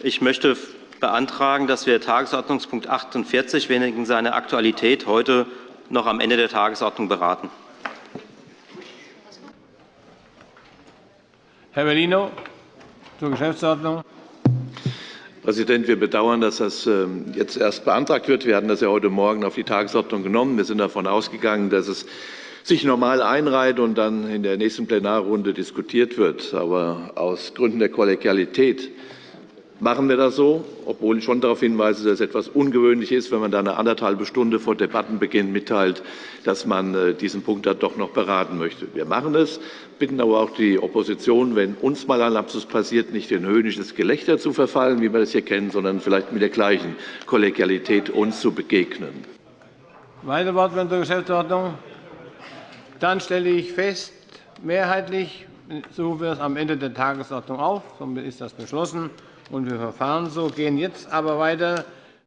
Ich möchte beantragen, dass wir Tagesordnungspunkt 48 wegen seiner Aktualität heute noch am Ende der Tagesordnung beraten. Herr Bellino zur Geschäftsordnung. Herr Präsident, wir bedauern, dass das ähm, jetzt erst beantragt wird. Wir hatten das ja heute Morgen auf die Tagesordnung genommen. Wir sind davon ausgegangen, dass es sich normal einreiht und dann in der nächsten Plenarrunde diskutiert wird. Aber aus Gründen der Kollegialität machen wir das so, obwohl ich schon darauf hinweise, dass es etwas ungewöhnlich ist, wenn man dann eine anderthalbe Stunde vor Debattenbeginn mitteilt, dass man äh, diesen Punkt dann doch noch beraten möchte. Wir machen es, bitten aber auch die Opposition, wenn uns mal ein Lapsus passiert, nicht in höhnisches Gelächter zu verfallen, wie wir das hier kennen, sondern vielleicht mit der gleichen Kollegialität uns zu begegnen. Weitere Wortmeldung zur Geschäftsordnung? Dann stelle ich fest, mehrheitlich suchen wir es am Ende der Tagesordnung auf. Somit ist das beschlossen und wir verfahren so. gehen jetzt aber weiter